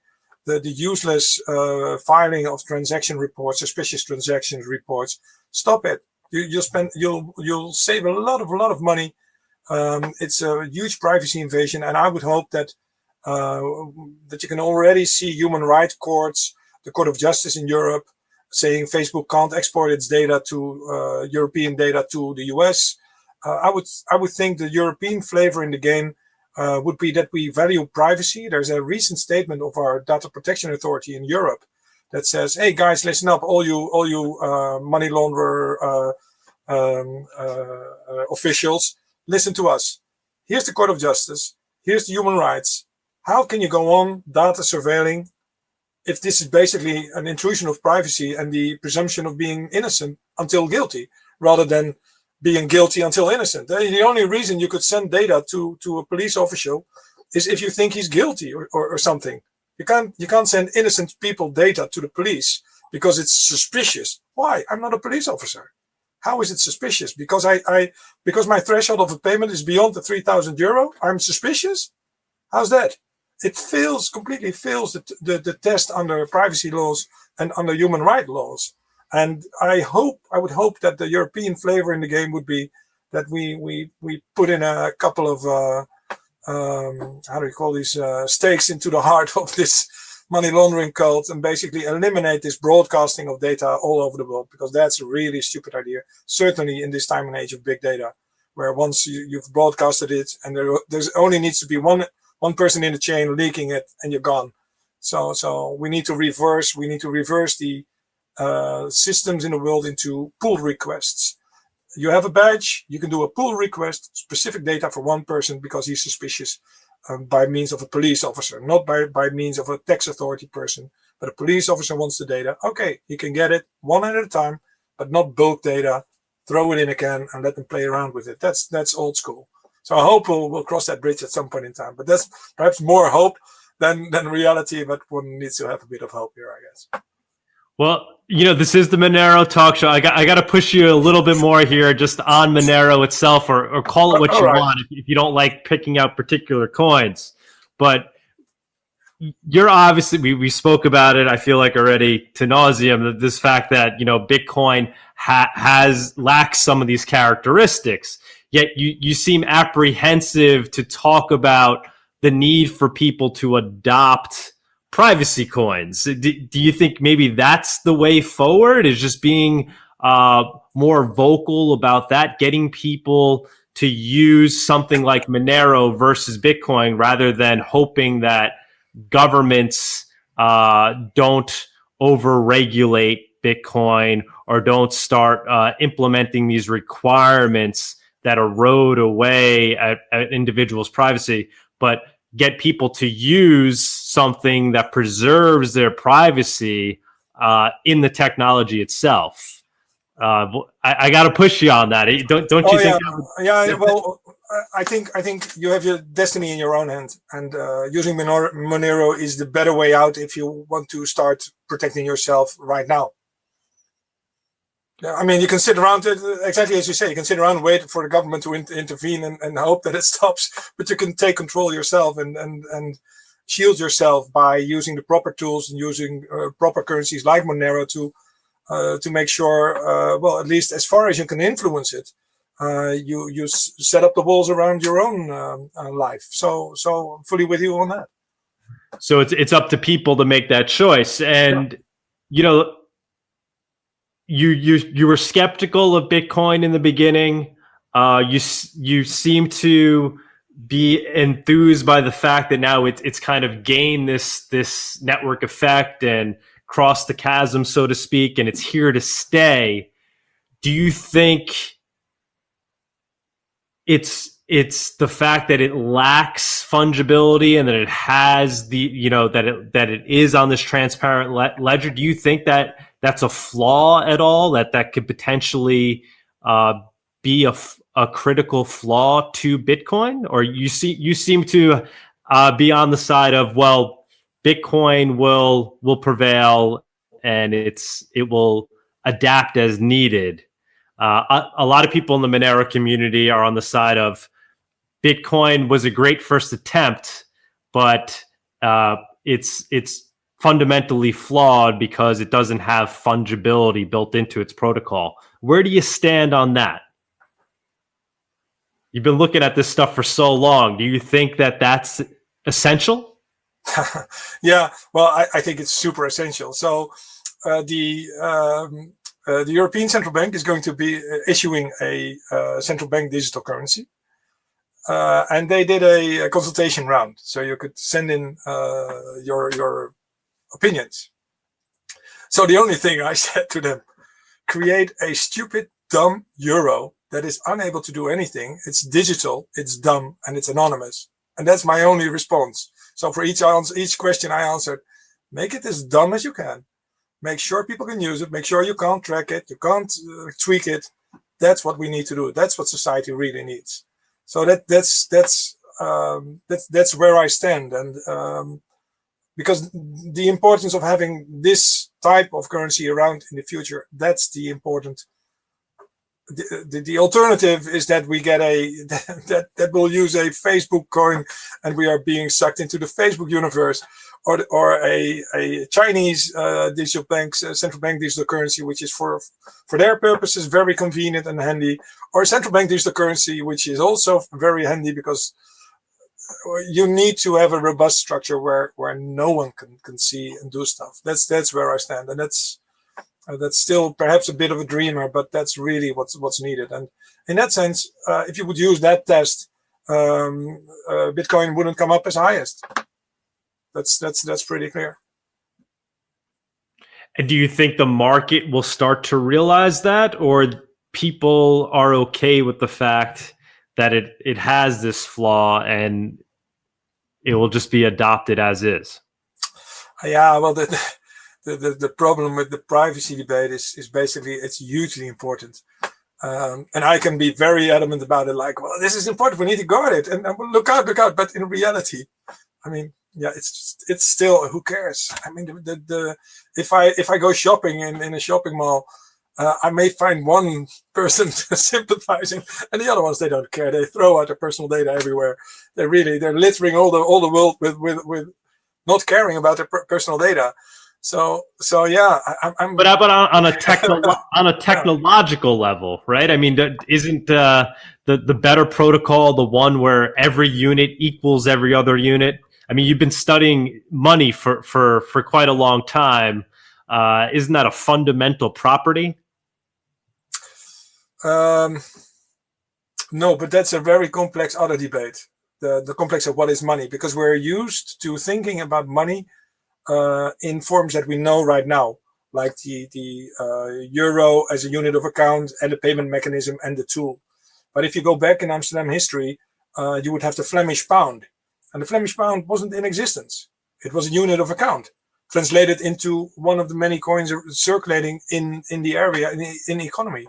the, the useless uh, filing of transaction reports, suspicious transaction reports. Stop it. You, you'll spend, you'll you'll save a lot of a lot of money. Um, it's a huge privacy invasion, and I would hope that uh, that you can already see human rights courts, the Court of Justice in Europe, saying Facebook can't export its data to uh, European data to the US. Uh, I would I would think the European flavor in the game uh, would be that we value privacy. There's a recent statement of our data protection authority in Europe that says, "Hey guys, listen up, all you all you uh, money launderer uh, um, officials, listen to us. Here's the Court of Justice. Here's the human rights. How can you go on data surveilling if this is basically an intrusion of privacy and the presumption of being innocent until guilty, rather than being guilty until innocent. Eh, the only reason you could send data to, to a police official is if you think he's guilty or, or, or something. You can't, you can't send innocent people data to the police because it's suspicious. Why? I'm not a police officer. How is it suspicious? Because I, I because my threshold of a payment is beyond the 3000 euro, I'm suspicious? How's that? It fails, completely fails the, the, the test under privacy laws and under human rights laws. And I hope, I would hope that the European flavor in the game would be that we we we put in a couple of uh, um, how do you call these uh, stakes into the heart *laughs* of this money laundering cult and basically eliminate this broadcasting of data all over the world because that's a really stupid idea. Certainly in this time and age of big data, where once you, you've broadcasted it and there there's only needs to be one one person in the chain leaking it and you're gone. So so we need to reverse we need to reverse the uh, systems in the world into pull requests. You have a badge, you can do a pull request, specific data for one person because he's suspicious um, by means of a police officer, not by, by means of a tax authority person, but a police officer wants the data. Okay, he can get it one at a time, but not bulk data. Throw it in a can and let them play around with it. That's that's old school. So I hope we'll, we'll cross that bridge at some point in time. But that's perhaps more hope than than reality. But one needs to have a bit of hope here, I guess. Well, you know, this is the Monero talk show. I got I got to push you a little bit more here, just on Monero itself, or or call it what you right. want if, if you don't like picking out particular coins. But you're obviously we, we spoke about it. I feel like already to nauseum. This fact that you know Bitcoin ha has lacks some of these characteristics. Yet you you seem apprehensive to talk about the need for people to adopt privacy coins. Do, do you think maybe that's the way forward? Is just being uh, more vocal about that, getting people to use something like Monero versus Bitcoin rather than hoping that governments uh, don't overregulate Bitcoin or don't start uh, implementing these requirements that erode away at, at individuals' privacy, but get people to use something that preserves their privacy uh, in the technology itself. Uh, I, I got to push you on that. Don't don't you oh, think? Yeah. yeah, well, I think I think you have your destiny in your own hand, and uh, using Monero is the better way out if you want to start protecting yourself right now. I mean, you can sit around exactly as you say. You can sit around and wait for the government to in intervene and, and hope that it *laughs* stops. But you can take control yourself and and and shield yourself by using the proper tools and using uh, proper currencies like Monero to uh, to make sure, uh, well, at least as far as you can influence it, uh, you you set up the walls around your own um, uh, life. So so I'm fully with you on that. So it's it's up to people to make that choice, and yeah. you know you you you were skeptical of Bitcoin in the beginning. Uh, you you seem to be enthused by the fact that now it's it's kind of gained this this network effect and crossed the chasm, so to speak, and it's here to stay. Do you think it's it's the fact that it lacks fungibility and that it has the you know that it that it is on this transparent le ledger? Do you think that that's a flaw at all that that could potentially uh, be a, a critical flaw to Bitcoin, or you see you seem to uh, be on the side of well, Bitcoin will will prevail and it's it will adapt as needed. Uh, a, a, lot of people in the Monero community are on the side of Bitcoin was a great first attempt, but uh, it's it's fundamentally flawed because it doesn't have fungibility built into its protocol. Where do you stand on that? You've been looking at this stuff for so long. Do you think that that's essential? *laughs* yeah, well, I, I, think it's super essential. So uh, the um, uh, the European Central Bank is going to be uh, issuing a uh, central bank digital currency. Uh, and they did a, a, consultation round. So you could send in uh, your, your opinions. So the only thing I *laughs* said to them, create a stupid, dumb euro that is unable to do anything. It's digital, it's dumb, and it's anonymous. And that's my only response. So for each answer, each question I answered, make it as dumb as you can. Make sure people can use it. Make sure you can't track it. You can't uh, tweak it. That's what we need to do. That's what society really needs. So that that's that's um, that's that's where I stand. And um, because the importance of having this type of currency around in the future, that's the important the, the, alternative is that we get a *laughs* that that will use a Facebook coin and we are being sucked into the Facebook universe or or a a Chinese uh, digital bank uh, central bank digital currency which is for for their purposes very convenient and handy or central bank digital currency which is also very handy because you need to have a robust structure where where no one can can see and do stuff. That's that's where I stand and that's uh, that's still perhaps a bit of a dreamer, but that's really what's what's needed. And in that sense, uh, if you would use that test, um, uh, Bitcoin wouldn't come up as highest. That's that's that's pretty clear. And do you think the market will start to realize that, or people are okay with the fact that it it has this flaw and it will just be adopted as is? Yeah, well, the, the, the, the problem with the privacy debate is, is basically it's hugely important. Um, and I can be very adamant about it, like, well, this is important, we need to guard it, and, and look out, look out. But in reality, I mean, yeah, it's just, it's still, who cares? I mean, the, the, the if I if I go shopping in, in a shopping mall, uh, I may find one person *laughs* sympathizing, and the other ones they don't care. They throw out their personal data everywhere. They really they're littering all the all the world with with with not caring about their per personal data. So, so yeah, I, am But but on, on a techno on a technological level, right? I mean, isn't uh, the the better protocol the one where every unit equals every other unit? I mean, you've been studying money for for for quite a long time. Uh, isn't that a fundamental property? Um, no, but that's a very complex other debate. The the complex of what is money, because we're used to thinking about money uh, in forms that we know right now, like the, the uh, euro as a unit of account and the payment mechanism and the tool. But if you go back in Amsterdam history, uh, you would have the Flemish pound. And the Flemish pound wasn't in existence. It was a unit of account translated into one of the many coins circulating in, in the area, in the, in the economy.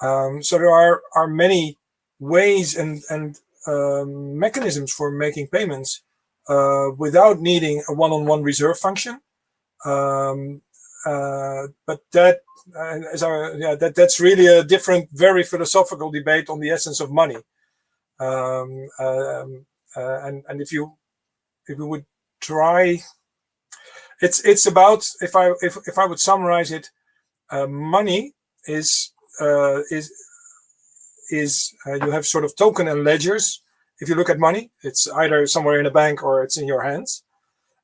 Um, so there are, are many ways and, and um, mechanisms for making payments uh, without needing a one-on-one -on -one reserve function. Um, uh, but that, uh, as I, yeah, that that's really a different, very philosophical debate on the essence of money. Um, um, uh, and and if you if you would try, it's it's about if I if if I would summarize it, money is is is you have sort of token and ledgers if you look at money, it's either somewhere in a bank or it's in your hands.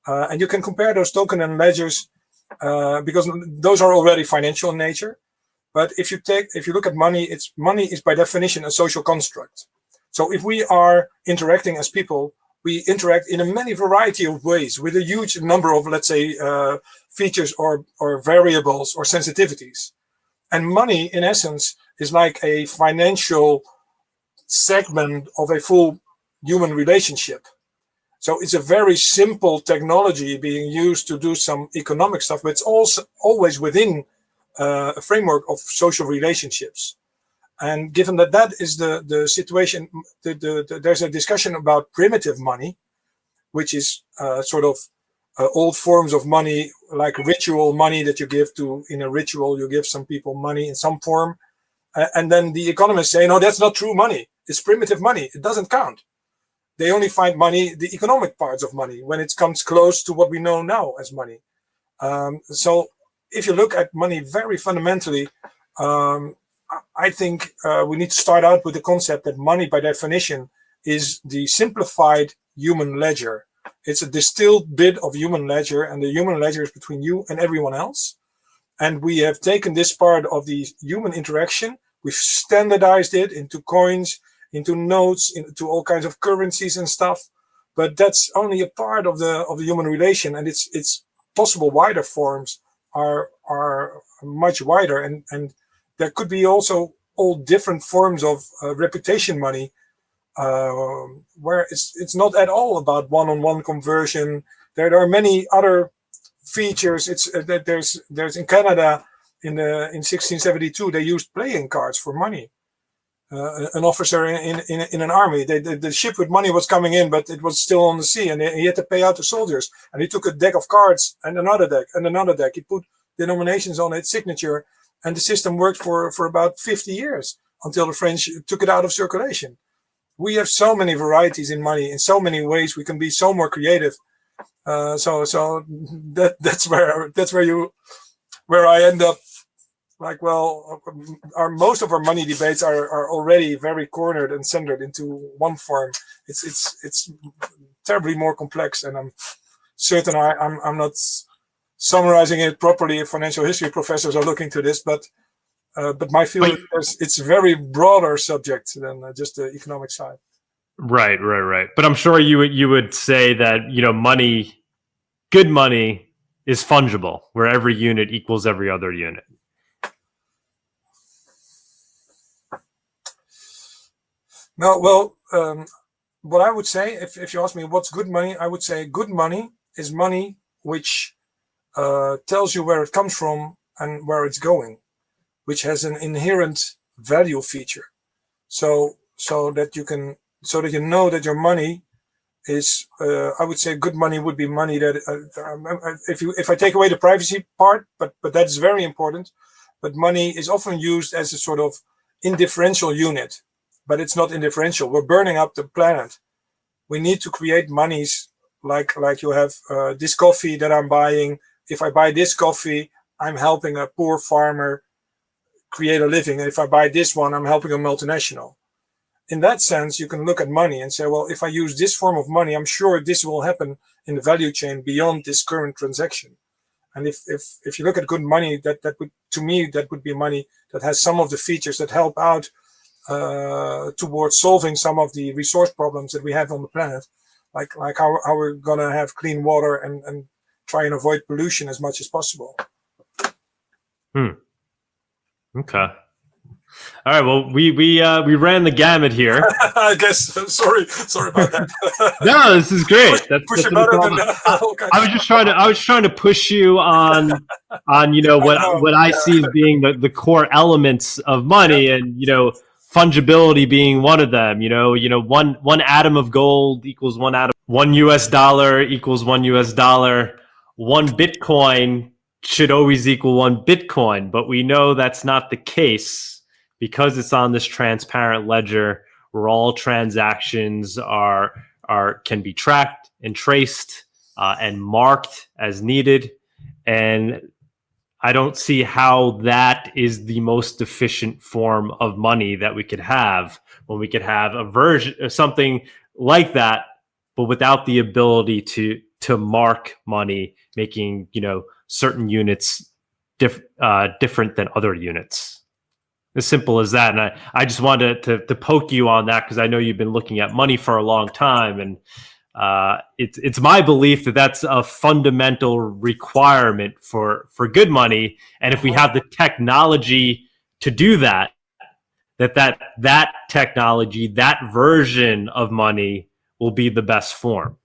Uh, and you can compare those token and ledgers uh, because those are already financial in nature. But if you take, if you look at money, it's money is by definition a social construct. So if we are interacting as people, we interact in a many variety of ways with a huge number of, let's say, uh, features or, or variables or sensitivities. And money, in essence, is like a financial segment of a full human relationship. So it's a very simple technology being used to do some economic stuff, but it's also always within uh, a framework of social relationships. And given that that is the, the situation, the, the, the there's a discussion about primitive money, which is uh, sort of uh, old forms of money, like ritual money that you give to, in a ritual, you give some people money in some form. and then the economists say, no, that's not true money. It's primitive money. It doesn't count they only find money, the economic parts of money, when it comes close to what we know now as money. Um, so if you look at money very fundamentally, um, I think uh, we need to start out with the concept that money, by definition, is the simplified human ledger. It's a distilled bit of human ledger, and the human ledger is between you and everyone else. And we have taken this part of the human interaction, we've standardized it into coins, into notes, into all kinds of currencies and stuff. But that's only a part of the of the human relation, and it's it's possible wider forms are are much wider, and and there could be also all different forms of uh, reputation money, uh, where it's it's not at all about one-on-one -on -one conversion. There, are many other features. It's uh, that there's there's in Canada in the in 1672 they used playing cards for money uh, an officer in, in, in an army. They, the, the ship with money was coming in, but it was still on the sea, and he had to pay out the soldiers. And he took a deck of cards and another deck and another deck. He put denominations on its signature, and the system worked for for about 50 years until the French took it out of circulation. We have so many varieties in money in so many ways. We can be so more creative. Uh, so so that *laughs* that's where that's where you where I end up like, well, our most of our money debates are, are already very cornered and centered into one form. It's it's it's terribly more complex, and I'm certain I, I'm I'm not summarizing it properly. If financial history professors are looking to this, but uh, but my feeling is it's a very broader subject than uh, just the economic side. Right, right, right. But I'm sure you you would say that you know money, good money, is fungible, where every unit equals every other unit. No, well, um, what I would say, if, if you ask me what's good money, I would say good money is money which uh, tells you where it comes from and where it's going, which has an inherent value feature. So, so that you can, so that you know that your money is, uh, I would say good money would be money that, uh, um, uh if you, if I take away the privacy part, but, but that's very important, but money is often used as a sort of indifferential unit but it's not indifferential. We're burning up the planet. We need to create monies like like you have uh, this coffee that I'm buying. If I buy this coffee, I'm helping a poor farmer create a living. And if I buy this one, I'm helping a multinational. In that sense, you can look at money and say, well, if I use this form of money, I'm sure this will happen in the value chain beyond this current transaction. And if, if, if you look at good money, that, that would, to me, that would be money that has some of the features that help out uh, towards solving some of the resource problems that we have on the planet, like like how, how we're gonna have clean water and, and try and avoid pollution as much as possible. Hmm. Okay. All right. Well, we we uh, we ran the gamut here. *laughs* I guess. Sorry, sorry about that. *laughs* no, this is great. Push, that's, push that's than, uh, *laughs* I was just trying to I was trying to push you on on you know what I know, what I yeah. see as being the, the core elements of money, yeah. and you know fungibility being one of them. You know, you know, one one atom of gold equals one atom, one U.S. dollar equals one U.S. dollar. One Bitcoin should always equal one Bitcoin, but we know that's not the case because it's on this transparent ledger where all transactions are are can be tracked and traced uh, and marked as needed. And I don't see how that is the most efficient form of money that we could have when we could have a version of something like that, but without the ability to to mark money, making you know certain units diff, uh, different than other units. As simple as that. And I, I just wanted to, to poke you on that because I know you've been looking at money for a long time and uh, it's it's my belief that that's a fundamental requirement for for good money, and if we have the technology to do that, that that that technology, that version of money, will be the best form.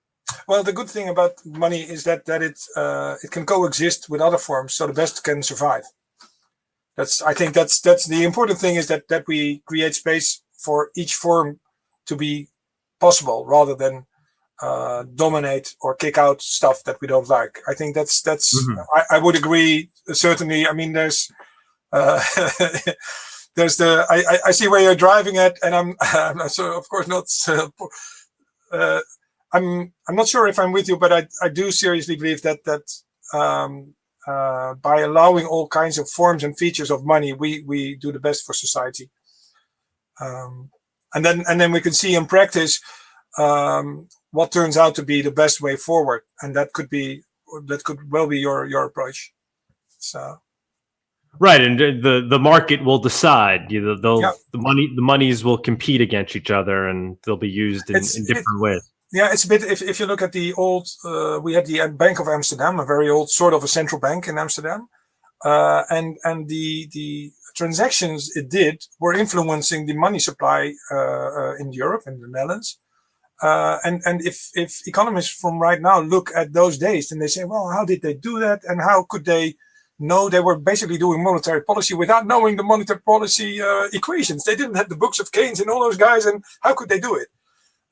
Well, the good thing about money is that that it uh, it can coexist with other forms, so the best can survive. That's I think that's that's the important thing is that that we create space for each form to be possible rather than uh, dominate or kick out stuff that we don't like. I think that's that's mm -hmm. I, I, would agree certainly. I mean, there's uh, *laughs* there's the I, I see where you're driving at, and I'm, *laughs* I'm so of course not. Uh, I'm I'm not sure if I'm with you, but I I do seriously believe that that um, uh, by allowing all kinds of forms and features of money, we we do the best for society. Um, and then and then we can see in practice um, what turns out to be the best way forward, and that could be that could well be your your approach. So. Right, and the the market will decide. You know, they'll yeah. the money the monies will compete against each other, and they'll be used in, in different it, ways. Yeah, it's a bit. If, if you look at the old, uh, we had the Bank of Amsterdam, a very old sort of a central bank in Amsterdam, uh, and and the the transactions it did were influencing the money supply uh, uh in Europe and the Netherlands. Uh, and and if if economists from right now look at those days, and they say, well, how did they do that, and how could they know they were basically doing monetary policy without knowing the monetary policy uh, equations? They didn't have the books of Keynes and all those guys, and how could they do it?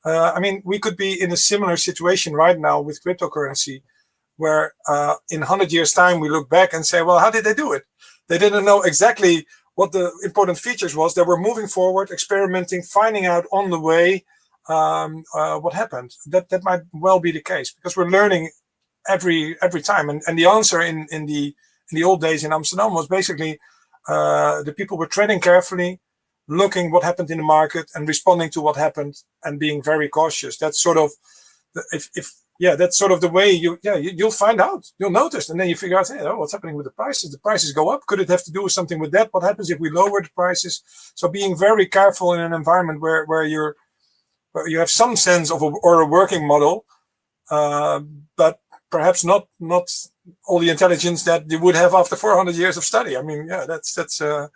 Uh, I mean, we could be in a similar situation right now with cryptocurrency, where uh, in 100 years' time we look back and say, well, how did they do it? They didn't know exactly what the important features was. They were moving forward, experimenting, finding out on the way um, uh, what happened. That that might well be the case because we're learning every every time. And and the answer in in the in the old days in Amsterdam was basically uh, the people were treading carefully, looking what happened in the market and responding to what happened and being very cautious. That's sort of, if, if yeah, that's sort of the way you, yeah, you, will find out, you'll notice. And then you figure out, hey, oh, what's happening with the prices? The prices go up. Could it have to do with something with that? What happens if we lower the prices? So being very careful in an environment where, where you're, you have some sense of a, or a working model, uh, but perhaps not, not all the intelligence that you would have after 400 years of study. I mean, yeah, that's, that's, uh,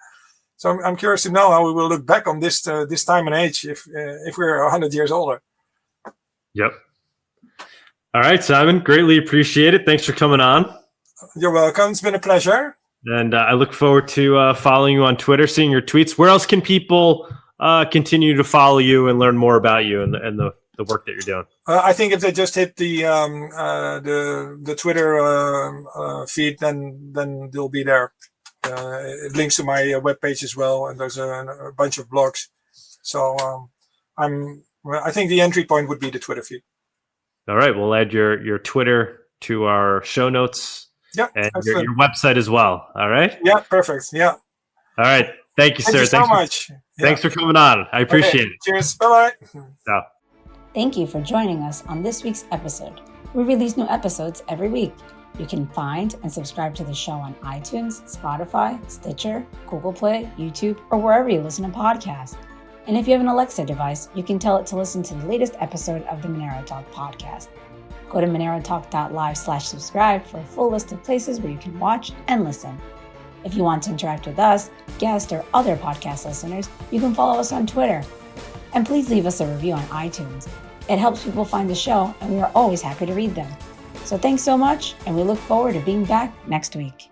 so I'm, I'm curious to know how we will look back on this uh, this time and age if uh, if we're 100 years older. Yep. All right, Simon. Greatly appreciate it. Thanks for coming on. You're welcome. It's been a pleasure. And uh, I look forward to uh, following you on Twitter, seeing your tweets. Where else can people uh, continue to follow you and learn more about you and the, and the, the work that you're doing? Uh, I think if they just hit the um, uh, the the Twitter um, uh, feed, then then they'll be there. Uh, it links to my uh, webpage as well, and there's a, a bunch of blogs. So um, I'm, I think the entry point would be the Twitter feed. All right, we'll add your your Twitter to our show notes. Yeah, and your, your, website as well. All right. Yeah, perfect. Yeah. All right. Thank you, sir. Thank sir. You Thanks so much. Yeah. Thanks for coming on. I appreciate okay. it. Cheers. Bye bye. Yeah. Thank you for joining us on this week's episode. We release new episodes every week. You can find and subscribe to the show on iTunes, Spotify, Stitcher, Google Play, YouTube, or wherever you listen to podcasts. And if you have an Alexa device, you can tell it to listen to the latest episode of the Monero Talk podcast. Go to monerotalk.live slash subscribe for a full list of places where you can watch and listen. If you want to interact with us, guests, or other podcast listeners, you can follow us on Twitter. And please leave us a review on iTunes. It helps people find the show, and we are always happy to read them. So thanks so much, and we look forward to being back next week.